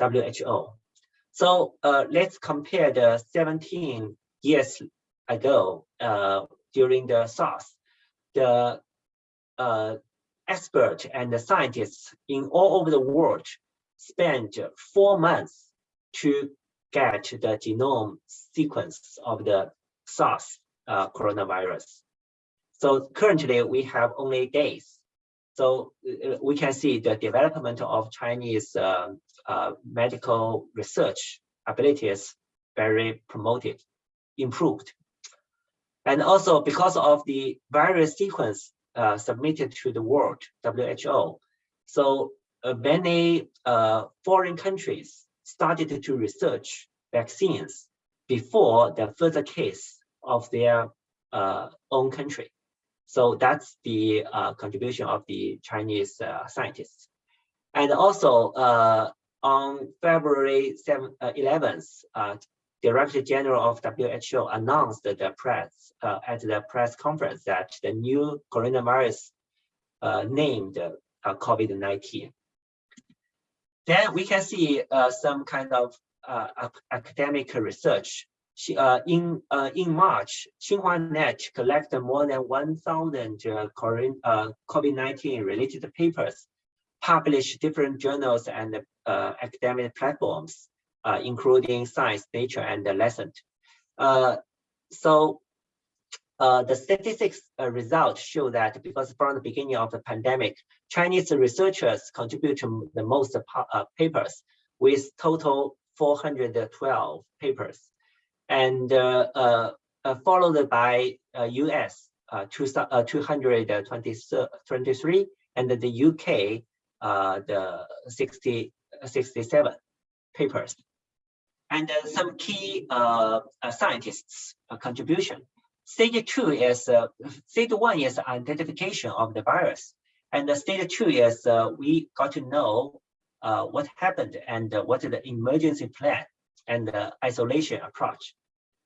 WHO. So uh, let's compare the 17 years ago uh, during the SARS. The uh, experts and the scientists in all over the world spent four months to get the genome sequence of the SARS uh, coronavirus. So currently we have only days. So uh, we can see the development of Chinese uh, uh, medical research abilities very promoted, improved. And also because of the virus sequence uh, submitted to the world, WHO, so uh, many uh, foreign countries started to research vaccines before the further case of their uh, own country. So that's the uh, contribution of the Chinese uh, scientists. And also uh, on February 7, 11th, uh, Director General of WHO announced the press uh, at the press conference that the new coronavirus named COVID-19. Then we can see some kind of academic research uh, in uh, in March, XinhuaNet collected more than 1,000 uh, COVID-19 related papers, published different journals and uh, academic platforms, uh, including Science, Nature, and the. Uh, so the statistics results show that because from the beginning of the pandemic, Chinese researchers contribute to the most papers with total 412 papers and uh, uh, uh, followed by uh, US uh, two, uh, 223 and the UK the 60, 67 papers. And some key scientists contribution. Stage two is stage one is identification of the virus, and the stage two is we got to know uh, what happened and uh, what is the emergency plan and the isolation approach.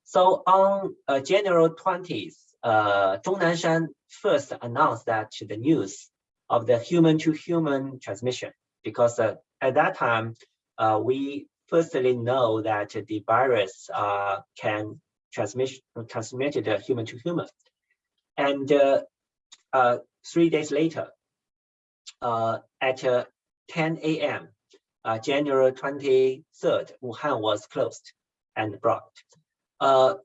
So on uh, January 20th, uh, Zhong Nanshan first announced that the news of the human-to-human -human transmission, because uh, at that time, uh, we firstly know that the virus uh, can transmit transmitted human-to-human. -human. And uh, uh, three days later, at 10 a.m., January 23rd, Wuhan was closed and blocked. Uh,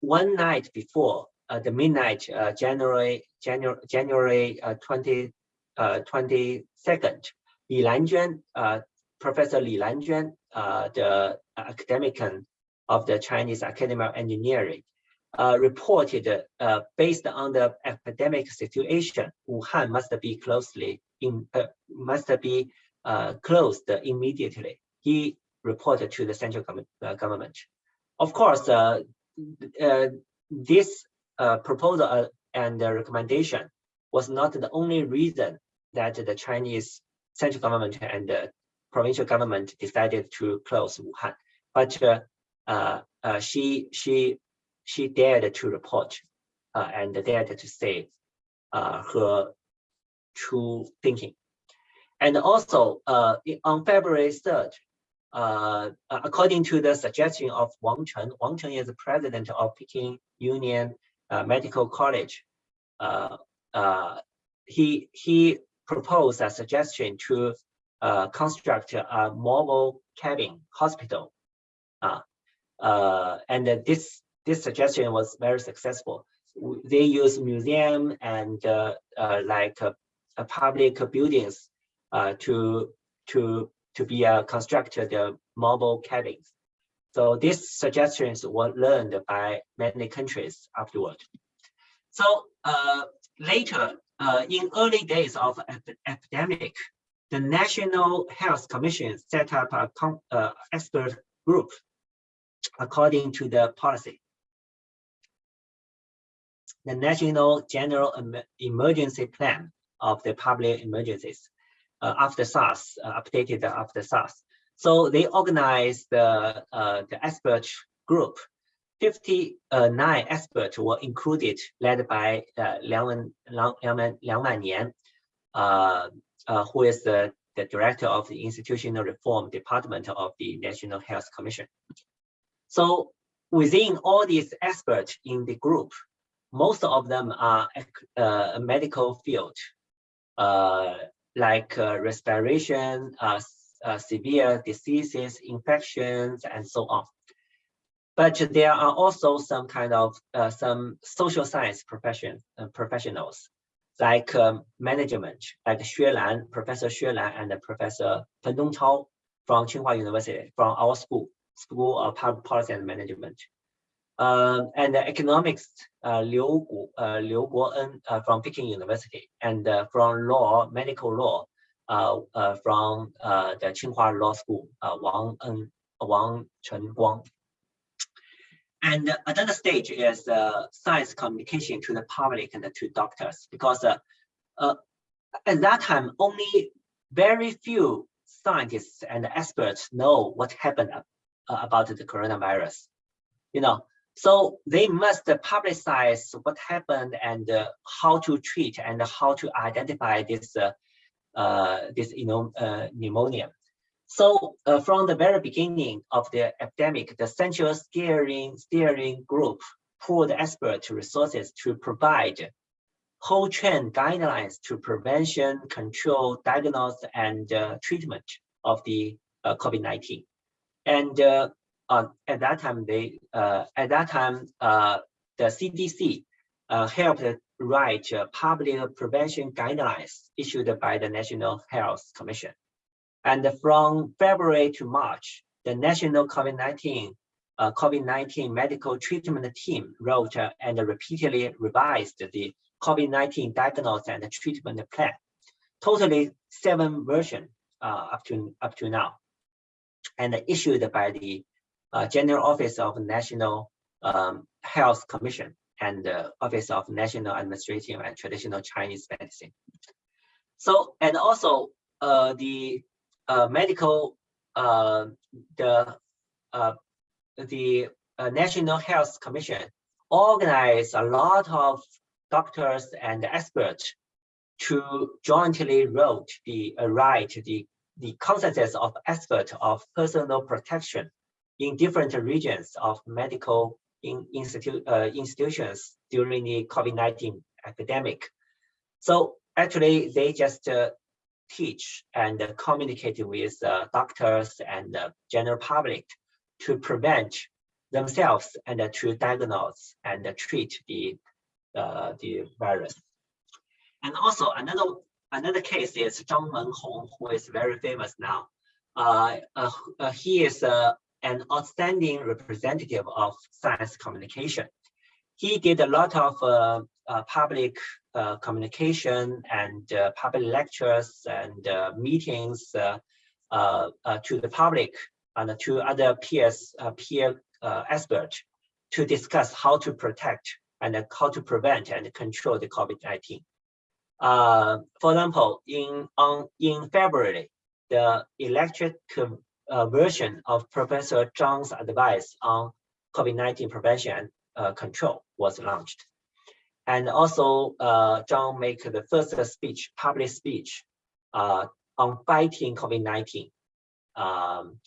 one night before uh, the midnight, uh, January January January uh, 20 uh, 22nd, Li Lanjuan, uh, Professor Li Lanjuan, uh, the academic of the Chinese Academy of Engineering, uh, reported uh, based on the epidemic situation, Wuhan must be closely in uh, must be uh, closed immediately. He reported to the central government. Of course, uh, uh, this uh, proposal and recommendation was not the only reason that the Chinese central government and the provincial government decided to close Wuhan, but uh, uh, she she she dared to report uh, and dared to say her true thinking. And also on February 3rd, uh, according to the suggestion of Wang Chen, Wang Chen is the president of Peking Union uh, Medical College. Uh, uh he he proposed a suggestion to uh, construct a mobile cabin hospital, uh, and this this suggestion was very successful. They use museum and like public buildings to to to be uh, constructed uh, mobile cabins. So these suggestions were learned by many countries afterward. So uh, later, uh, in early days of ep epidemic, the National Health Commission set up a uh, expert group according to the policy. The National General Emergency Plan of the Public Emergencies uh, after SARS, uh, updated after SARS. So they organized the, uh, the expert group. 59 experts were included, led by Liang, Liang, Liang Liang Wannian, who is the, the director of the Institutional Reform Department of the National Health Commission. So within all these experts in the group, most of them are uh, medical field uh, like uh, respiration, uh, uh, severe diseases, infections, and so on. But there are also some kind of uh, some social science profession uh, professionals like um, management, like Xue Lan, Professor Xue Lan and Professor Peng Zongchao from Tsinghua University, from our school, School of Public Policy and Management. Uh, and economics, uh, Liu, Gu, uh, Liu Guoen uh, from Peking University, and uh, from law, medical law, uh, uh, from the Tsinghua Law School, Wang En, Wang Chenguang. And another stage is science communication to the public and to doctors, because at that time, only very few scientists and experts know what happened about the coronavirus. You know, so they must publicize what happened and uh, how to treat and how to identify this uh, uh, this you know uh, pneumonia. So uh, from the very beginning of the epidemic, the central steering steering group pooled expert resources to provide whole chain guidelines to prevention, control, diagnose, and uh, treatment of the COVID-19. And uh, at that time, they uh, at that time uh, the CDC uh, helped write public prevention guidelines issued by the National Health Commission. And from February to March, the National COVID-19 uh, COVID-19 medical treatment team wrote and repeatedly revised the COVID-19 diagnosis and treatment plan. Totally seven versions uh, up to up to now, and issued by the uh, General Office of National um, Health Commission and the Office of National Administrative and Traditional Chinese Medicine. So, and also uh, the uh, medical, uh, the uh, the uh, National Health Commission organized a lot of doctors and experts to jointly wrote the uh, write the the consensus of expert of personal protection in different regions of medical in institute, uh, institutions during the COVID-19 epidemic. So actually, they just uh, teach and uh, communicate with uh, doctors and the general public to prevent themselves and to diagnose and treat the uh, the virus. And also another another case is Zhang Wenhong, who is very famous now. Uh, uh, he is a an outstanding representative of science communication. He did a lot of uh, uh, public uh, communication and uh, public lectures and uh, meetings uh, to the public and to other peers, peer experts to discuss how to protect and how to prevent and control the COVID-19. for example, in on in February, the electric uh, version of Professor Zhang's advice on COVID-19 prevention and uh, control was launched. And also, uh, Zhang made the first speech, public speech uh, on fighting COVID-19, um,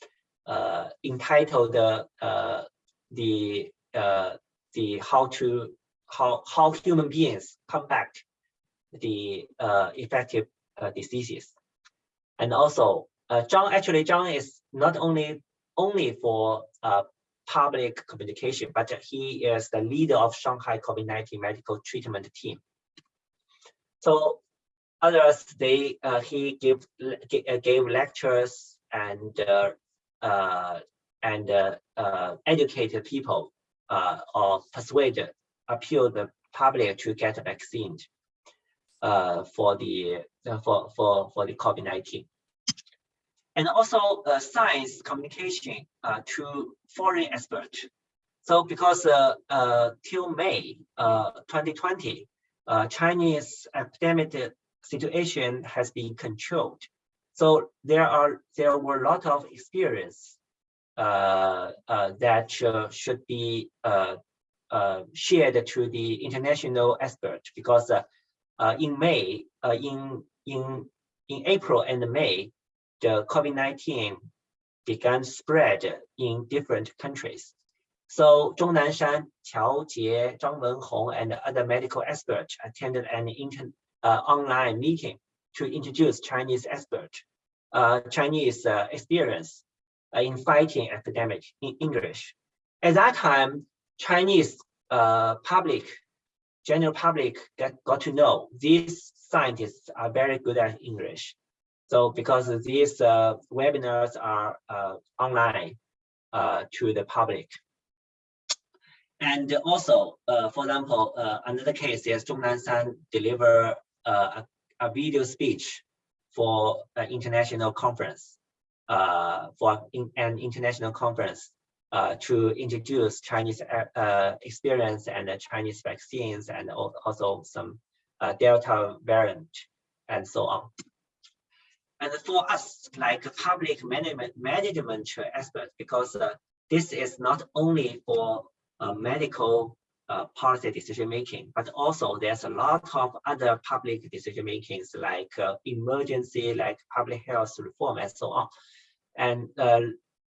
uh, entitled uh, the the how to how how human beings combat the effective diseases, and also uh, Zhang actually Zhang is not only only for uh, public communication, but he is the leader of Shanghai COVID-19 medical treatment team. So others, they uh, he give, uh, gave lectures and uh, uh, and uh, educated people or persuade, appeal the public to get vaccine for the for for for the COVID-19 and also uh, science communication uh, to foreign experts. So because uh, uh till May 2020, uh, uh, Chinese epidemic situation has been controlled. So there are there were a lot of experience that should be shared to the international experts because in May, in in in April and May, the COVID-19 began spread in different countries. So Zhong Nanshan, Qiao Jie, Zhang Wenhong, and other medical experts attended an inter, uh, online meeting to introduce Chinese expert, uh, Chinese uh, experience uh, in fighting epidemic in English. At that time, Chinese uh, public, general public get, got to know these scientists are very good at English. So because these uh, webinars are uh, online uh, to the public. And also, uh, for example, uh, another case is Zhong Nanshan deliver uh, a, a video speech for an international conference, for in, an international conference to introduce Chinese experience and Chinese vaccines and also some Delta variant and so on. And for us, like public management, management experts, because uh, this is not only for uh, medical uh, policy decision making, but also there's a lot of other public decision makings like uh, emergency, like public health reform, and so on, and uh,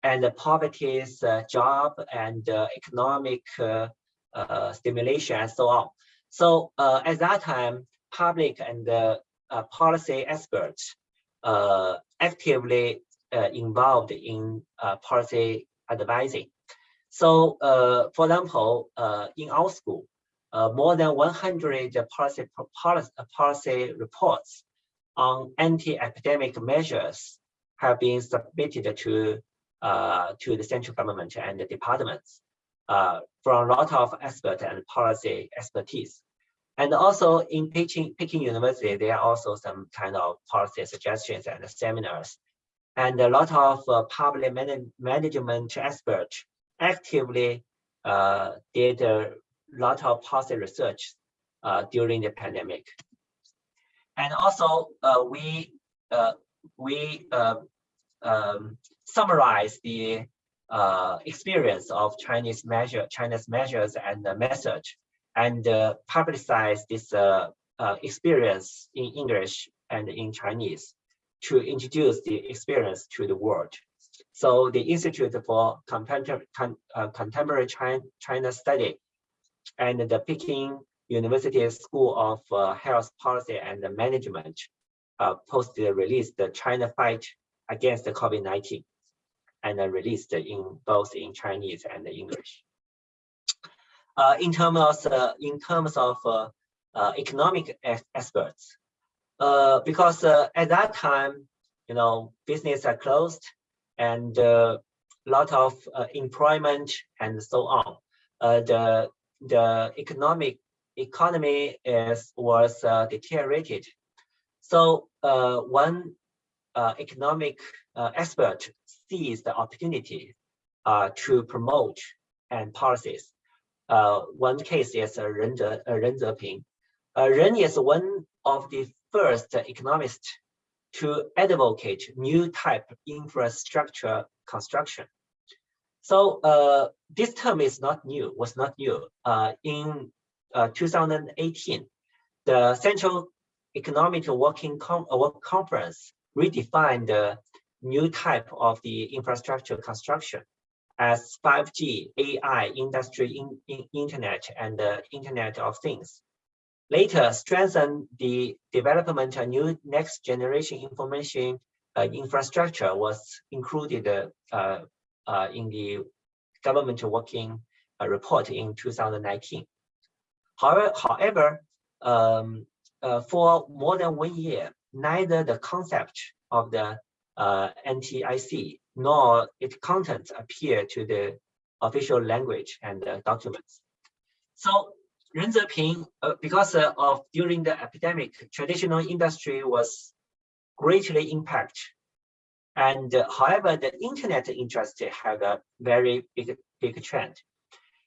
and the poverty's uh, job and economic stimulation, and so on. So at that time, public and policy experts actively uh, involved in uh, policy advising. So, for example, in our school, more than 100 policy, policy, policy reports on anti-epidemic measures have been submitted to uh, to the central government and the departments uh, from a lot of expert and policy expertise. And also in Peking, Peking University, there are also some kind of policy suggestions and seminars. And a lot of uh, public man management experts actively uh, did a lot of policy research uh, during the pandemic. And also uh, we uh, we uh, um, summarize the experience of Chinese measure, China's measures and the message and uh, publicize this uh, uh, experience in English and in Chinese to introduce the experience to the world. So the Institute for Contemporary, uh, China, Study and the Peking University School of uh, Health Policy and Management uh, posted released the China Fight Against the COVID-19 and released in both in Chinese and English uh, in terms of uh, in terms of uh, uh economic experts, uh, because uh, at that time, you know, business are closed and a lot of employment and so on. the the economic economy is was deteriorated. So one economic expert sees the opportunity to promote and policies uh, one case is uh, Ren, Ze, uh, Ren Zeping. Uh, Ren is one of the first economists to advocate new type infrastructure construction. So uh, this term is not new, was not new. Uh, in uh, 2018, the Central Economic Working Com Work Conference redefined the new type of the infrastructure construction as 5G, AI, industry, in, in internet, and the Internet of Things. Later, strengthen the development of new next generation information uh, infrastructure was included uh, uh, in the government working uh, report in 2019. However, however um, uh, for more than one year, neither the concept of the uh, NTIC nor its contents appear to the official language and uh, documents. So Ren Zeping, uh, because uh, of during the epidemic, traditional industry was greatly impacted. And uh, however, the internet industry had a very big, big trend.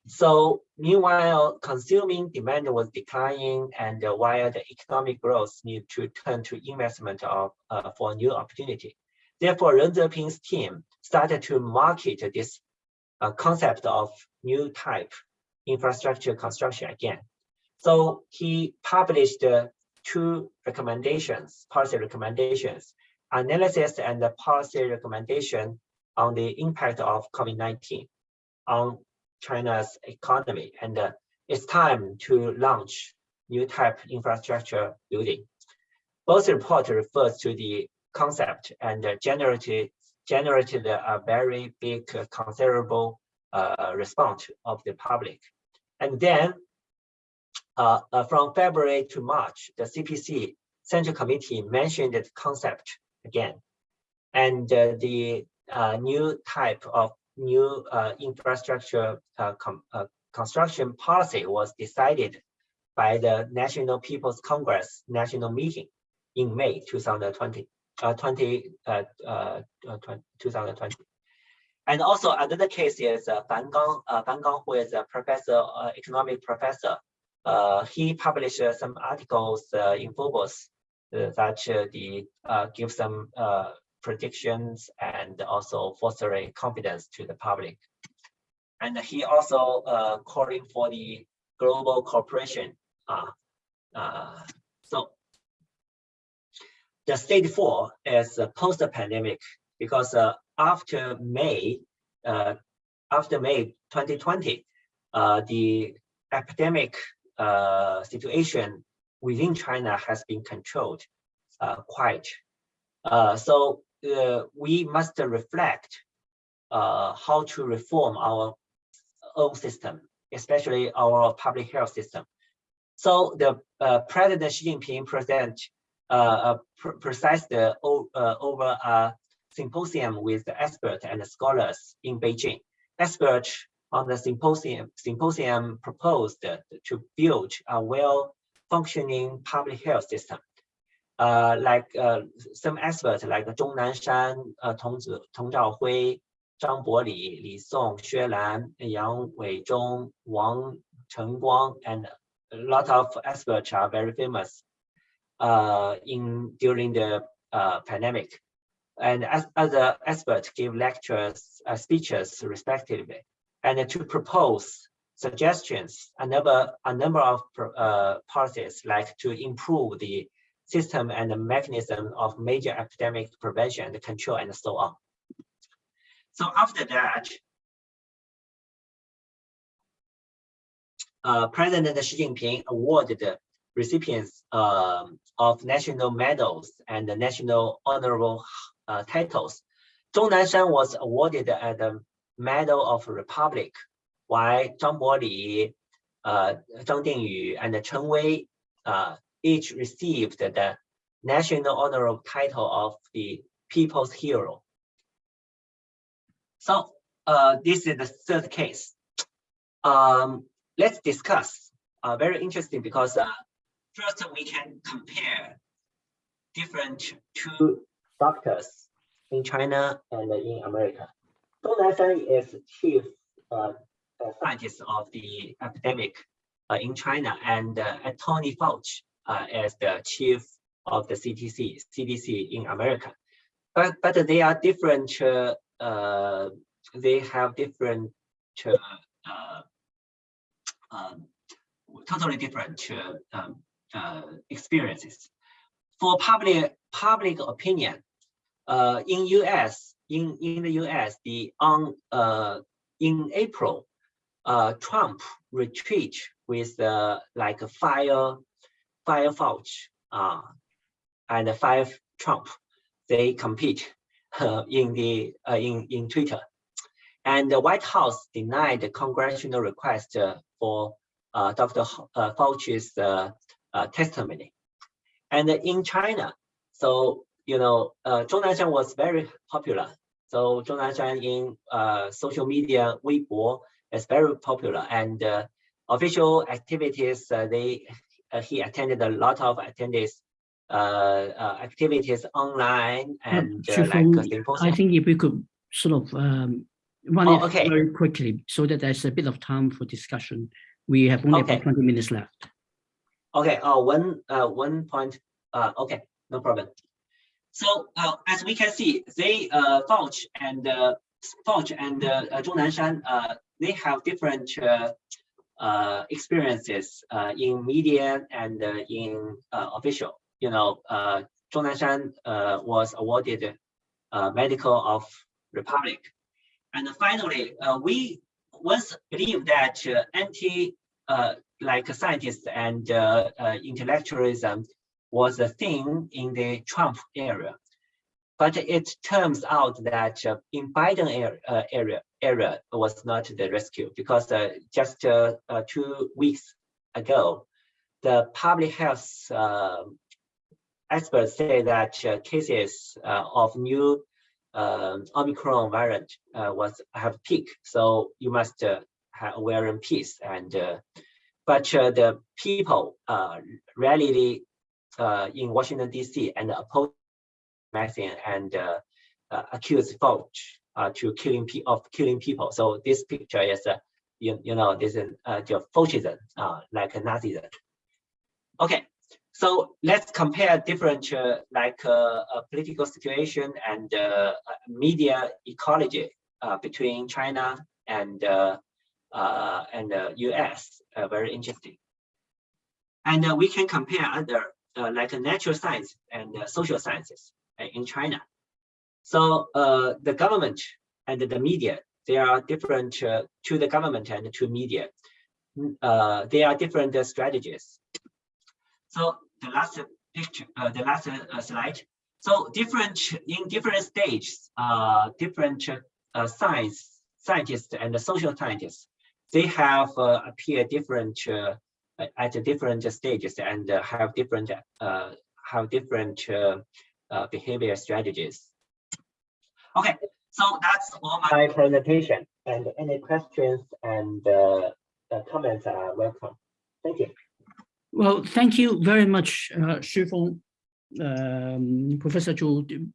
So meanwhile, consuming demand was declining and uh, while the economic growth need to turn to investment of, uh, for new opportunity. Therefore, Ren Zeping's team started to market this uh, concept of new type infrastructure construction again. So he published uh, two recommendations, policy recommendations, analysis and the policy recommendation on the impact of COVID-19 on China's economy. And uh, it's time to launch new type infrastructure building. both report refers to the concept and generated generated a very big uh, considerable uh, response of the public. And then uh, from February to March, the CPC Central Committee mentioned the concept again. And the new type of new infrastructure construction policy was decided by the National People's Congress National Meeting in May 2020, uh, 20, uh, uh, 2020. And also another case is uh, Fan Gang, uh, Fan Gang, who is a professor, uh, economic professor. Uh, he published uh, some articles uh, in Forbes uh, that uh, the uh, give some uh, predictions and also fostering confidence to the public. And he also uh, calling for the global cooperation. Uh, uh, so the stage four is post-pandemic because uh, after May, uh, after May 2020, uh, the epidemic situation within China has been controlled quite. So we must reflect how to reform our own system, especially our public health system. So the uh, President Xi Jinping present pr precised uh, over a symposium with the experts and the scholars in Beijing. Experts on the symposium, symposium proposed to build a well-functioning public health system. Uh, like uh, some experts like Zhong Nanshan, uh, Tong, Tong Zhaohui, Zhang Boli, Li Song, Xue Lan, Yang Weizhong, Wang Chengguang, and a lot of experts are very famous uh, in during the uh, pandemic. And as other experts give lectures, uh, speeches respectively, and to propose suggestions, a number, a number of uh, policies like to improve the system and the mechanism of major epidemic prevention and control and so on. So after that, uh, President Xi Jinping awarded recipients um, of national medals and the national honorable uh, titles. Zhong Nanshan was awarded the Medal of Republic, while Zhang Boli, uh, Zhang Dingyu, and Chen Wei uh, each received the national honorable title of the People's Hero. So uh, this is the third case. Um, let's discuss. Uh, very interesting because uh, first we can compare different two doctors in China and in America. Zhong Nanshan is chief uh, scientist of the epidemic uh, in China, and uh, Tony Fauci uh, as the chief of the CTC, CDC in America. But, but they are different, uh, uh, they have different, uh, um, totally different um, uh, experiences. For public, public opinion, uh, in US, in, in the US, the on uh, in April, uh, Trump retreat with like a fire five Fauci uh, and five Trump, they compete uh, in the uh, in in Twitter, and the White House denied the congressional request uh, for uh, Dr. Uh, testimony, and in China, so you know, Zhong Nanshan was very popular. So Zhong Nanshan in social media, Weibo is very popular, and official activities they uh, he attended a lot of attendees uh, uh, activities online and like I think if we could sort of um, run oh, it okay. very quickly so that there's a bit of time for discussion. We have only okay. about 20 minutes left. Okay, uh, one, uh, one point, uh, okay, no problem. So uh, as we can see, they, uh, Fauci and uh, Fauci and uh, Zhong Nanshan, uh, they have different uh, uh, experiences uh, in media and uh, in uh, official. You know, uh, Zhong Nanshan uh, was awarded uh, Medical of Republic. And finally, uh, we once believe that uh, anti, uh, like scientists and uh, uh, intellectualism was a thing in the Trump area. But it turns out that uh, in Biden area, uh, area, area was not the rescue because uh, just uh, two weeks ago, the public health experts say that cases of new um, Omicron variant was have peaked. So you must have wear in peace. And but the people rarely in Washington D.C. and oppose vaccine and uh, uh, accuse Fauci uh, to killing of killing people. So this picture is, uh, you, you know, this is uh, the fascism, uh, like Nazism. Okay, so let's compare different uh, like uh, political situation and uh, media ecology uh, between China and uh, and uh, US. Uh, very interesting. And uh, we can compare other like natural science and social sciences. In China. So uh, the government and the media, they are different to the government and to media. Uh, they are different strategies. So the last picture, the last slide. So different in different stages, different science scientists and social scientists, they have appeared different at different stages and have different have different uh, behavior strategies. Okay, so that's all my presentation. And any questions and uh, uh, comments are welcome. Thank you. Well, thank you very much, uh, Xufeng, um, Professor Zhu.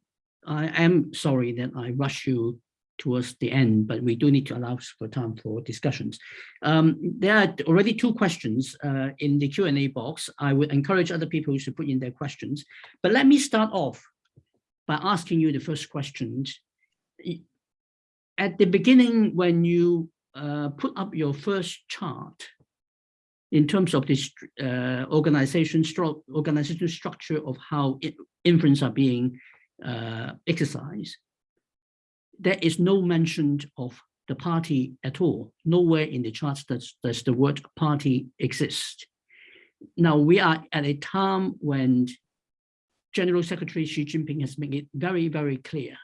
I am sorry that I rushed you towards the end, but we do need to allow for time for discussions. Um, there are already two questions uh, in the Q&A box. I would encourage other people to put in their questions, but let me start off by asking you the first question. At the beginning, when you uh, put up your first chart in terms of this uh, organization, stru organizational structure of how inference are being uh, exercised, there is no mention of the party at all. Nowhere in the charts does, does the word party exist. Now we are at a time when General Secretary Xi Jinping has made it very, very clear.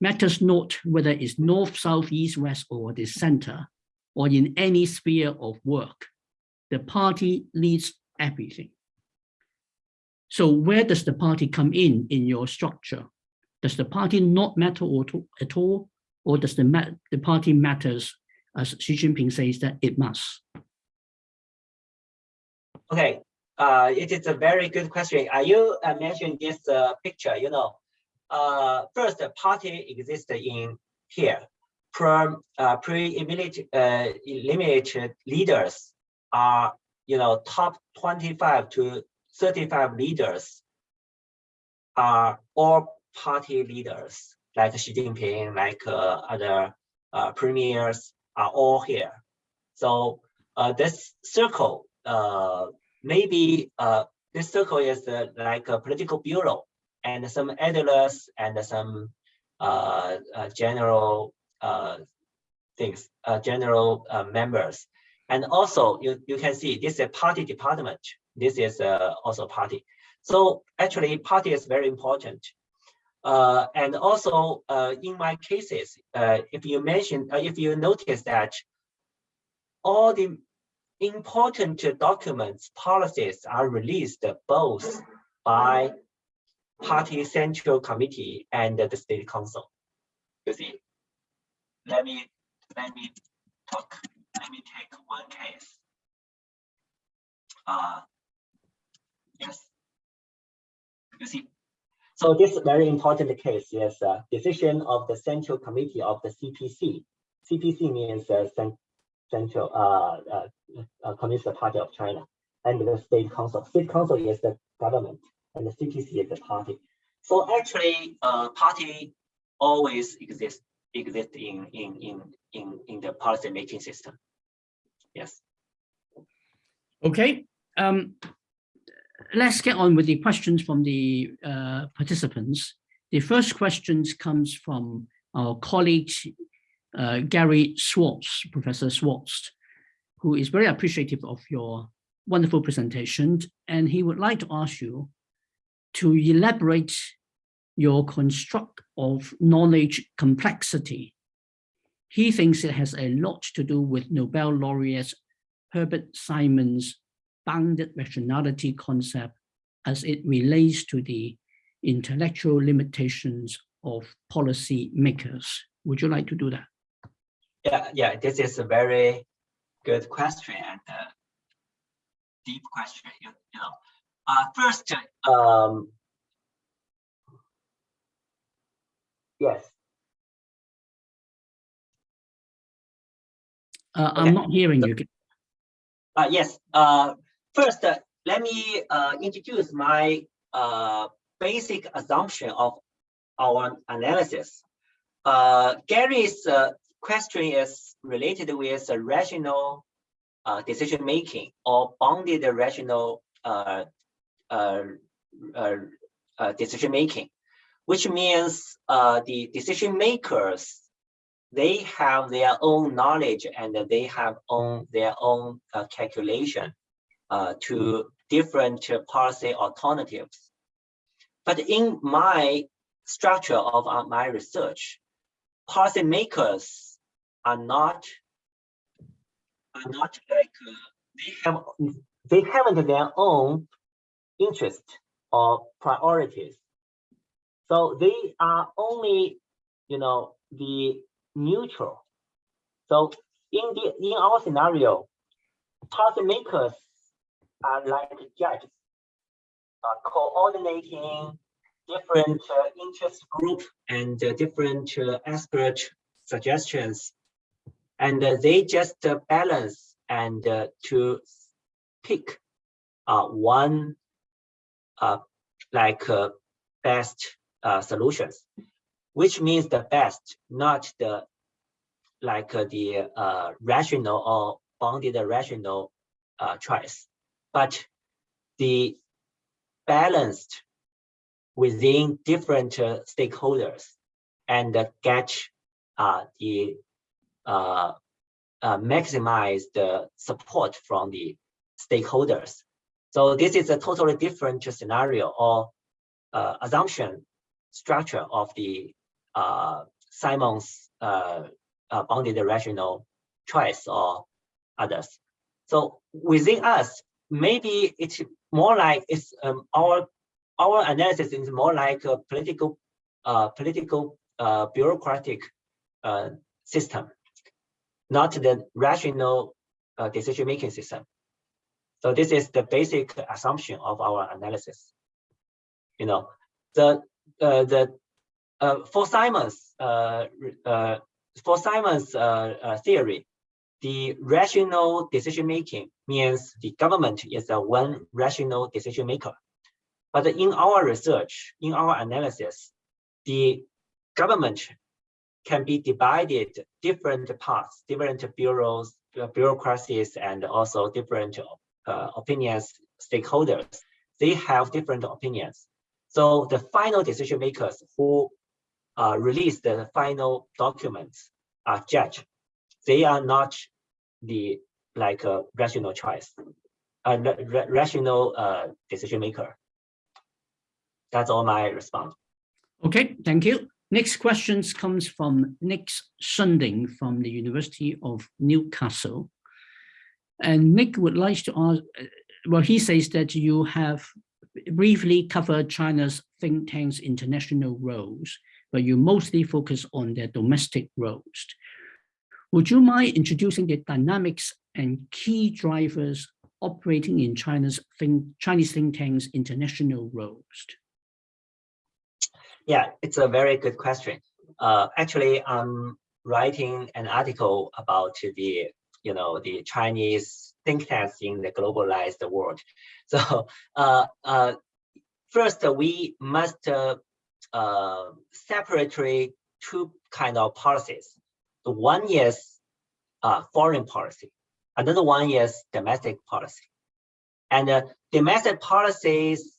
Matters not whether it's north, south, east, west, or the center, or in any sphere of work. The party leads everything. So where does the party come in in your structure? Does the party not matter at all? Or does the, the party matters as Xi Jinping says that it must? Okay, uh, it is a very good question. Are you uh, mentioned this uh, picture? You know, uh, first the party exists in here. Uh, pre-eliminated uh, leaders are you know top 25 to 35 leaders are all party leaders like Xi Jinping, like uh, other uh, premiers are all here. So uh, this circle uh, maybe uh, this circle is uh, like a political bureau and some editors and some general things, general members. And also you, you can see this is a party department. This is also party. So actually party is very important. Uh, and also uh, in my cases, uh, if you mention, if you notice that all the important documents, policies are released both by party central committee and the state council. You see, let me let me talk. Let me take one case. Uh, yes, you see. So this very important case is a decision of the central committee of the CPC. CPC means uh, Central uh, uh, uh, Communist Party of China and the State Council. State Council is the government and the CPC is the party. So actually, uh, party always exists exist in in in in in the policy making system. Yes. Okay. Um, let's get on with the questions from the uh, participants. The first questions comes from our colleague uh, Gary Schwartz, Professor Schwartz, who is very appreciative of your wonderful presentation, and he would like to ask you to elaborate your construct of knowledge complexity. He thinks it has a lot to do with Nobel laureate Herbert Simon's bounded rationality concept as it relates to the intellectual limitations of policy makers. Would you like to do that? Yeah, yeah, this is a very good question and uh, deep question. You, you know, uh, first, um, yes. Uh, I'm not hearing you. Uh, yes. Uh, first, let me uh, introduce my uh, basic assumption of our analysis. Uh, Gary's uh, question is related with rational uh, decision making or bounded rational uh, decision making, which means the decision makers they have their own knowledge and they have own their own calculation uh, to different policy alternatives. But in my structure of uh, my research, policymakers are not are not like uh, they have they haven't their own interest or priorities. So they are only, you know, the neutral. So in the in our scenario, policymakers are like judges, uh, coordinating different uh, interest group and uh, different uh, expert suggestions, and uh, they just uh, balance and to pick one like best solutions, which means the best, not the like the rational or bounded rational choice, but the balanced within different uh, stakeholders and uh, get uh, the uh, uh, maximize the support from the stakeholders. So this is a totally different scenario or uh, assumption structure of the uh, Simon's bounded rational choice or others. So within us, maybe it's more like it's um, our our analysis is more like a political uh, political uh, bureaucratic uh, system, not the rational uh, decision making system. So this is the basic assumption of our analysis. You know, the uh, the uh, for Simon's for Simon's theory, the rational decision making means the government is the one rational decision maker. But in our research, in our analysis, the government can be divided different parts, different bureaus, bureaucracies, and also different uh, opinions, stakeholders. They have different opinions. So the final decision makers who uh, release the final documents are judged. They are not the like a rational choice, a ra rational uh, decision maker. That's all my response. Okay, thank you. Next questions comes from Nick Sunding from the University of Newcastle. And Nick would like to ask, uh, well, he says that you have briefly covered China's think tanks international roles, but you mostly focus on their domestic roles. Would you mind introducing the dynamics and key drivers operating in China's think, Chinese think tanks international roles? Yeah, it's a very good question. Uh, actually, I'm writing an article about the, you know, the Chinese think tanks in the globalized world. So uh, uh, first, we must uh, uh, separate two kind of policies. The one is uh, foreign policy. Another one is domestic policy. And uh, domestic policies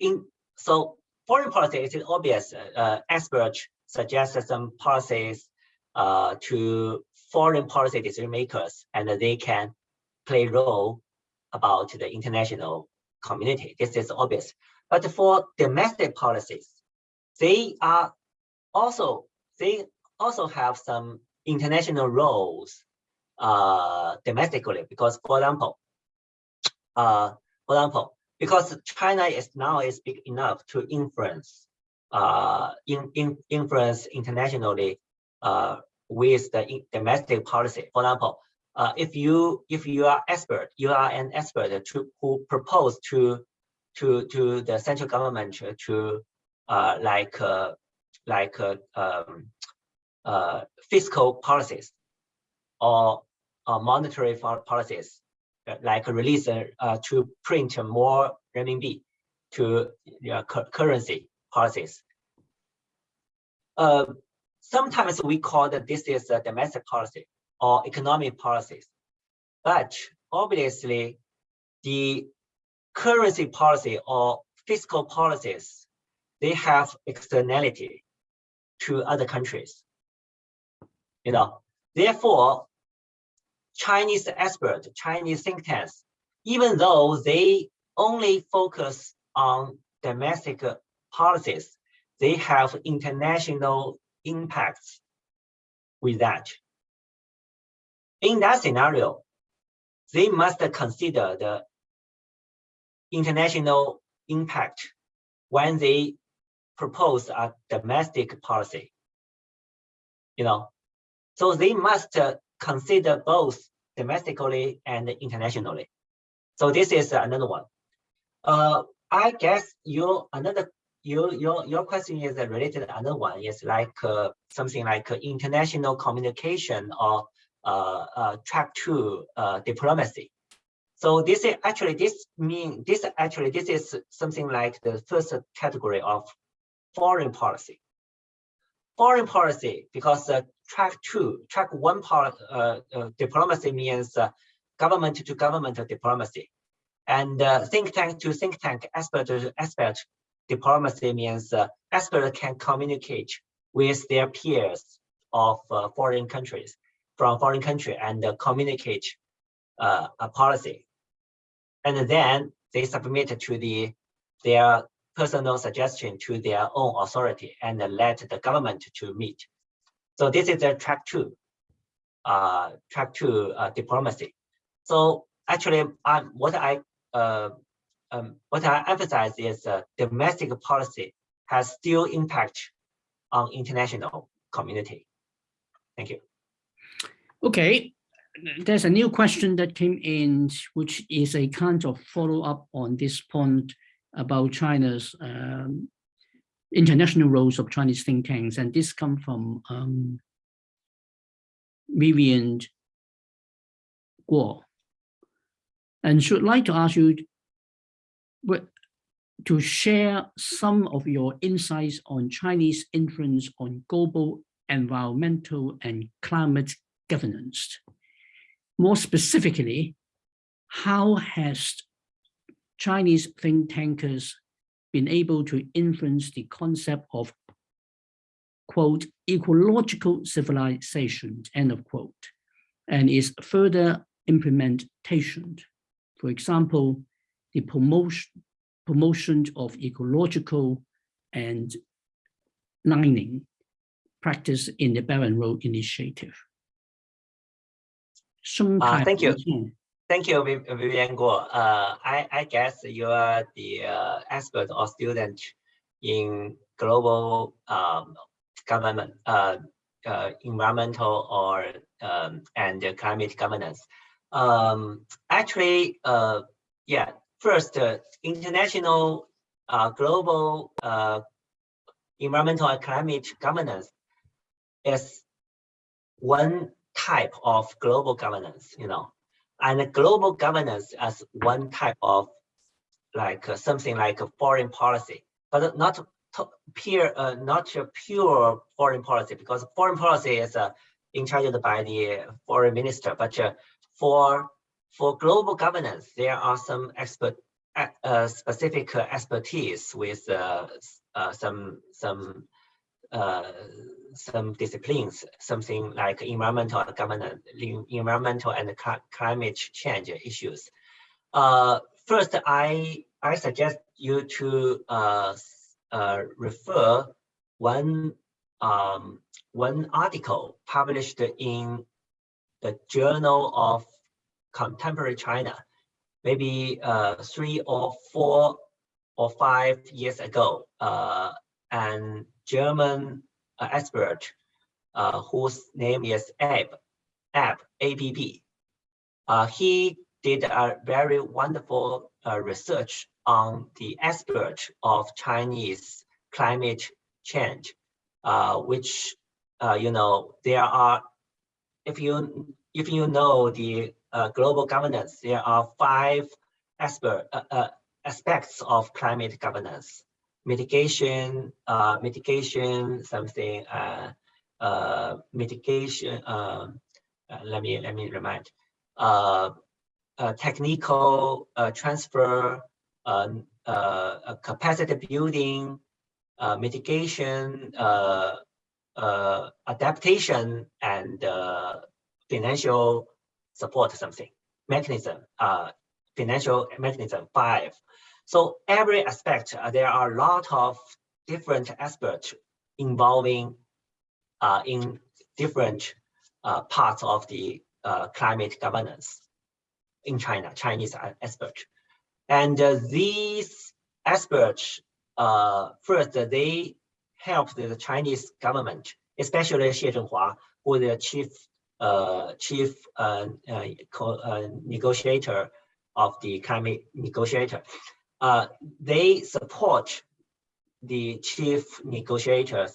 in so foreign policy is obvious. Uh, experts suggest some policies uh, to foreign policy decision makers, and they can play role about the international community. This is obvious. But for domestic policies, they are also they also have some international roles uh, domestically because, for example, uh, for example, because China is now is big enough to influence uh, in, in influence internationally uh, with the domestic policy. For example, uh, if you if you are expert, you are an expert to who propose to to to the central government to uh, like uh, like uh, um, uh, fiscal policies or uh, monetary policies like release uh, to print more renminbi to uh, currency policies. Uh, sometimes we call that this is a domestic policy or economic policies, but obviously the currency policy or fiscal policies, they have externality to other countries. You know, therefore, Chinese experts, Chinese think tanks, even though they only focus on domestic policies, they have international impacts with that. In that scenario, they must consider the international impact when they propose a domestic policy. You know, so they must consider both domestically and internationally. So this is another one. Uh, I guess your another your your your question is related to another one is like uh, something like international communication or uh, uh, track two uh, diplomacy. So this is actually this mean this actually this is something like the first category of foreign policy. Foreign policy because uh, track two, track one part uh, uh, diplomacy means uh, government to government diplomacy. And uh, think tank to think tank expert to expert diplomacy means uh, experts can communicate with their peers of uh, foreign countries from foreign country and communicate a policy. And then they submit to the their personal suggestion to their own authority and let the government to meet. So this is a track two, uh, track two uh, diplomacy. So actually, um, what I uh, um, what I emphasize is uh, domestic policy has still impact on international community. Thank you. Okay, there's a new question that came in, which is a kind of follow up on this point about China's um, international roles of Chinese think tanks, and this come from um, Vivian Guo. And should like to ask you to share some of your insights on Chinese influence on global environmental and climate governance. More specifically, how has Chinese think tankers been able to influence the concept of, quote, ecological civilization, end of quote, and its further implementation. For example, the promotion, promotion of ecological and mining practice in the and Road Initiative. Uh, thank you. Thank you, Vivian Guo. Uh, I, I guess you are the uh, expert or student in global um, government, uh, uh, environmental or um, and climate governance. Um, actually, uh, yeah, first, uh, international global environmental and climate governance is one type of global governance, you know, and global governance as one type of like uh, something like a foreign policy, but not pure, uh, not a pure foreign policy because foreign policy is uh, in charge by the foreign minister. But uh, for for global governance, there are some expert uh, specific expertise with uh, some some some disciplines, something like environmental governance, environmental and climate change issues. Uh, first, I I suggest you to uh, uh, refer one um, one article published in the Journal of Contemporary China, maybe uh, three or four or five years ago. Uh, and German uh, expert uh, whose name is Abe, Abe, ABB. Uh, he did a very wonderful uh, research on the aspect of Chinese climate change, uh, which, uh, you know, there are, if you, if you know the uh, global governance, there are five aspect, uh, uh, aspects of climate governance. Mitigation, mitigation, something, uh, uh, mitigation, um, let me, let me remind, technical uh, transfer, uh, uh, capacity building, uh, mitigation, uh, uh, adaptation, and financial support something mechanism, financial mechanism five. So every aspect, there are a lot of different aspects involving in different parts of the climate governance in China, Chinese experts. And uh, these experts, uh, first, they helped the Chinese government, especially Xie Zhenhua, who the chief uh, chief uh, uh, uh, negotiator of the climate negotiator. Uh, they support the chief negotiators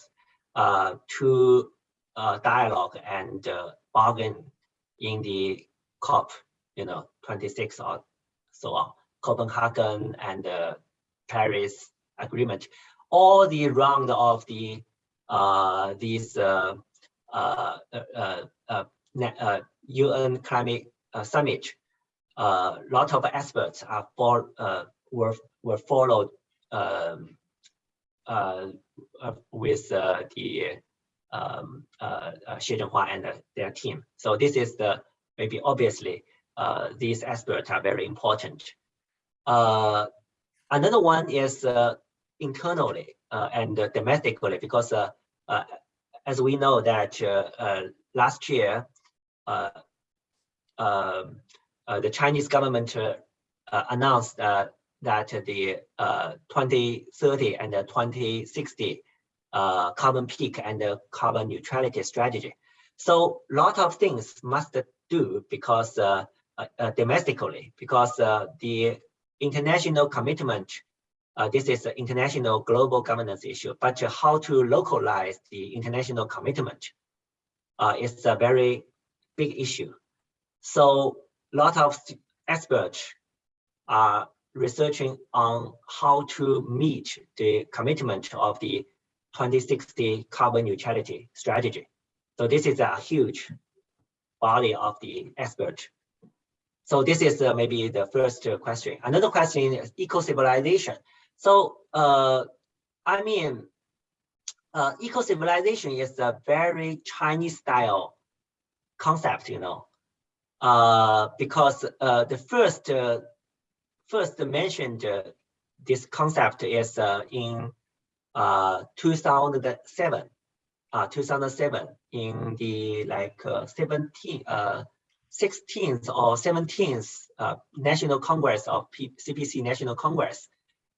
uh, to uh, dialogue and uh, bargain in the COP, you know, 26 or so on, Copenhagen and uh, Paris Agreement. All the round of the uh, these uh, uh, uh, uh, uh, UN climate summit, a lot of experts are for, were were followed um, with the um, Xie Zhenhua and their team. So this is the maybe obviously uh, these experts are very important. Uh, another one is uh, internally uh, and domestically because uh, uh, as we know that last year um, the Chinese government announced that the uh, 2030 and the 2060 uh, carbon peak and the carbon neutrality strategy. So a lot of things must do because domestically, because uh, the international commitment, uh, this is an international global governance issue, but uh, how to localize the international commitment uh, is a very big issue. So a lot of experts are researching on how to meet the commitment of the 2060 carbon neutrality strategy. So this is a huge body of the expert. So this is uh, maybe the first uh, question. Another question is eco-civilization. So uh, I mean, uh, eco-civilization is a very Chinese style concept, you know, uh, because uh, the first uh, first mentioned uh, this concept is uh, in uh, 2007, uh, 2007 in the like uh, 17, uh, 16th or 17th uh, National Congress of P CPC National Congress.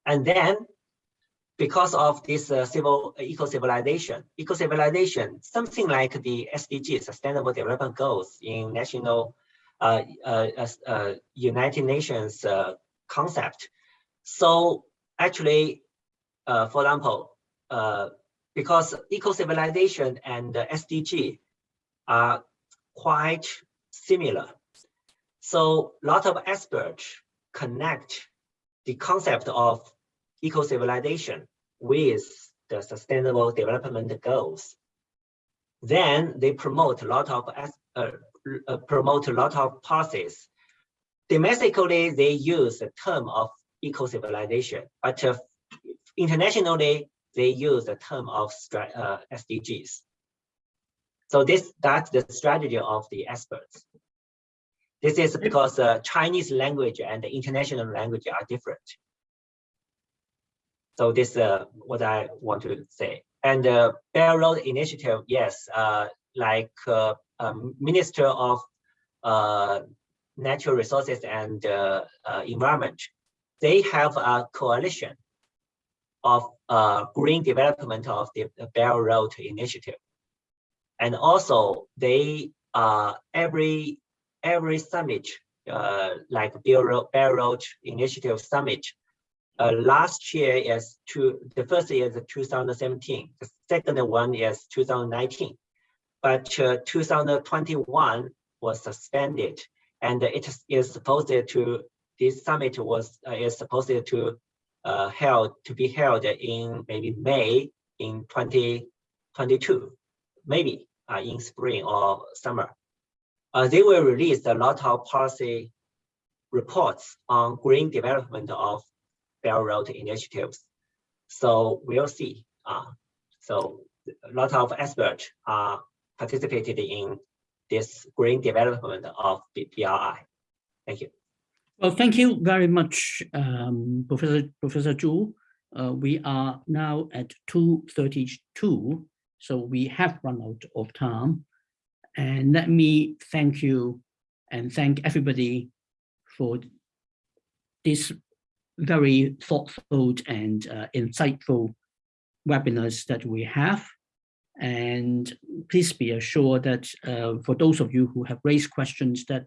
And then because of this uh, civil eco-civilization, eco-civilization, something like the SDG, Sustainable Development Goals in national uh, uh, uh, United Nations uh, concept. So actually, uh, for example, uh, because eco-civilization and SDG are quite similar. So a lot of experts connect the concept of eco-civilization with the sustainable development goals. Then they promote a lot of uh, uh, promote a lot of policies. Domestically, they use the term of eco-civilization, but uh, internationally, they use the term of uh, SDGs. So this that's the strategy of the experts. This is because uh, Chinese language and the international language are different. So this is uh, what I want to say. And the Belt Road Initiative, yes, uh, like uh, um, Minister of uh, Natural Resources and uh, uh, Environment, they have a coalition of uh, green development of the, the Belt Road Initiative. And also they uh, every every summit, uh, like Belt Road, Initiative Summit, uh, last year is to the first year is 2017, the second one is 2019, but uh, 2021 was suspended, and it is supposed to this summit was uh, is supposed to uh, held to be held in maybe May in 2022, maybe uh, in spring or summer. Uh, they will release a lot of policy reports on green development of Belt Road initiatives. So we'll see. Uh, so a lot of experts are participated in this green development of BRI. Thank you. Well, thank you very much, um, Professor Professor Zhu. Uh, we are now at 2.32, so we have run out of time. And let me thank you and thank everybody for this very thoughtful and uh, insightful webinars that we have. And please be assured that uh, for those of you who have raised questions that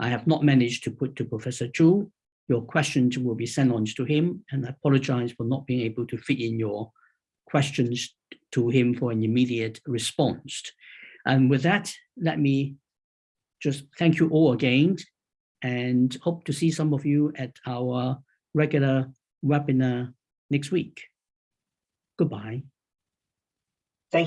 I have not managed to put to Professor Zhu, your questions will be sent on to him, and I apologize for not being able to fit in your questions to him for an immediate response. And with that, let me just thank you all again and hope to see some of you at our regular webinar next week. Goodbye.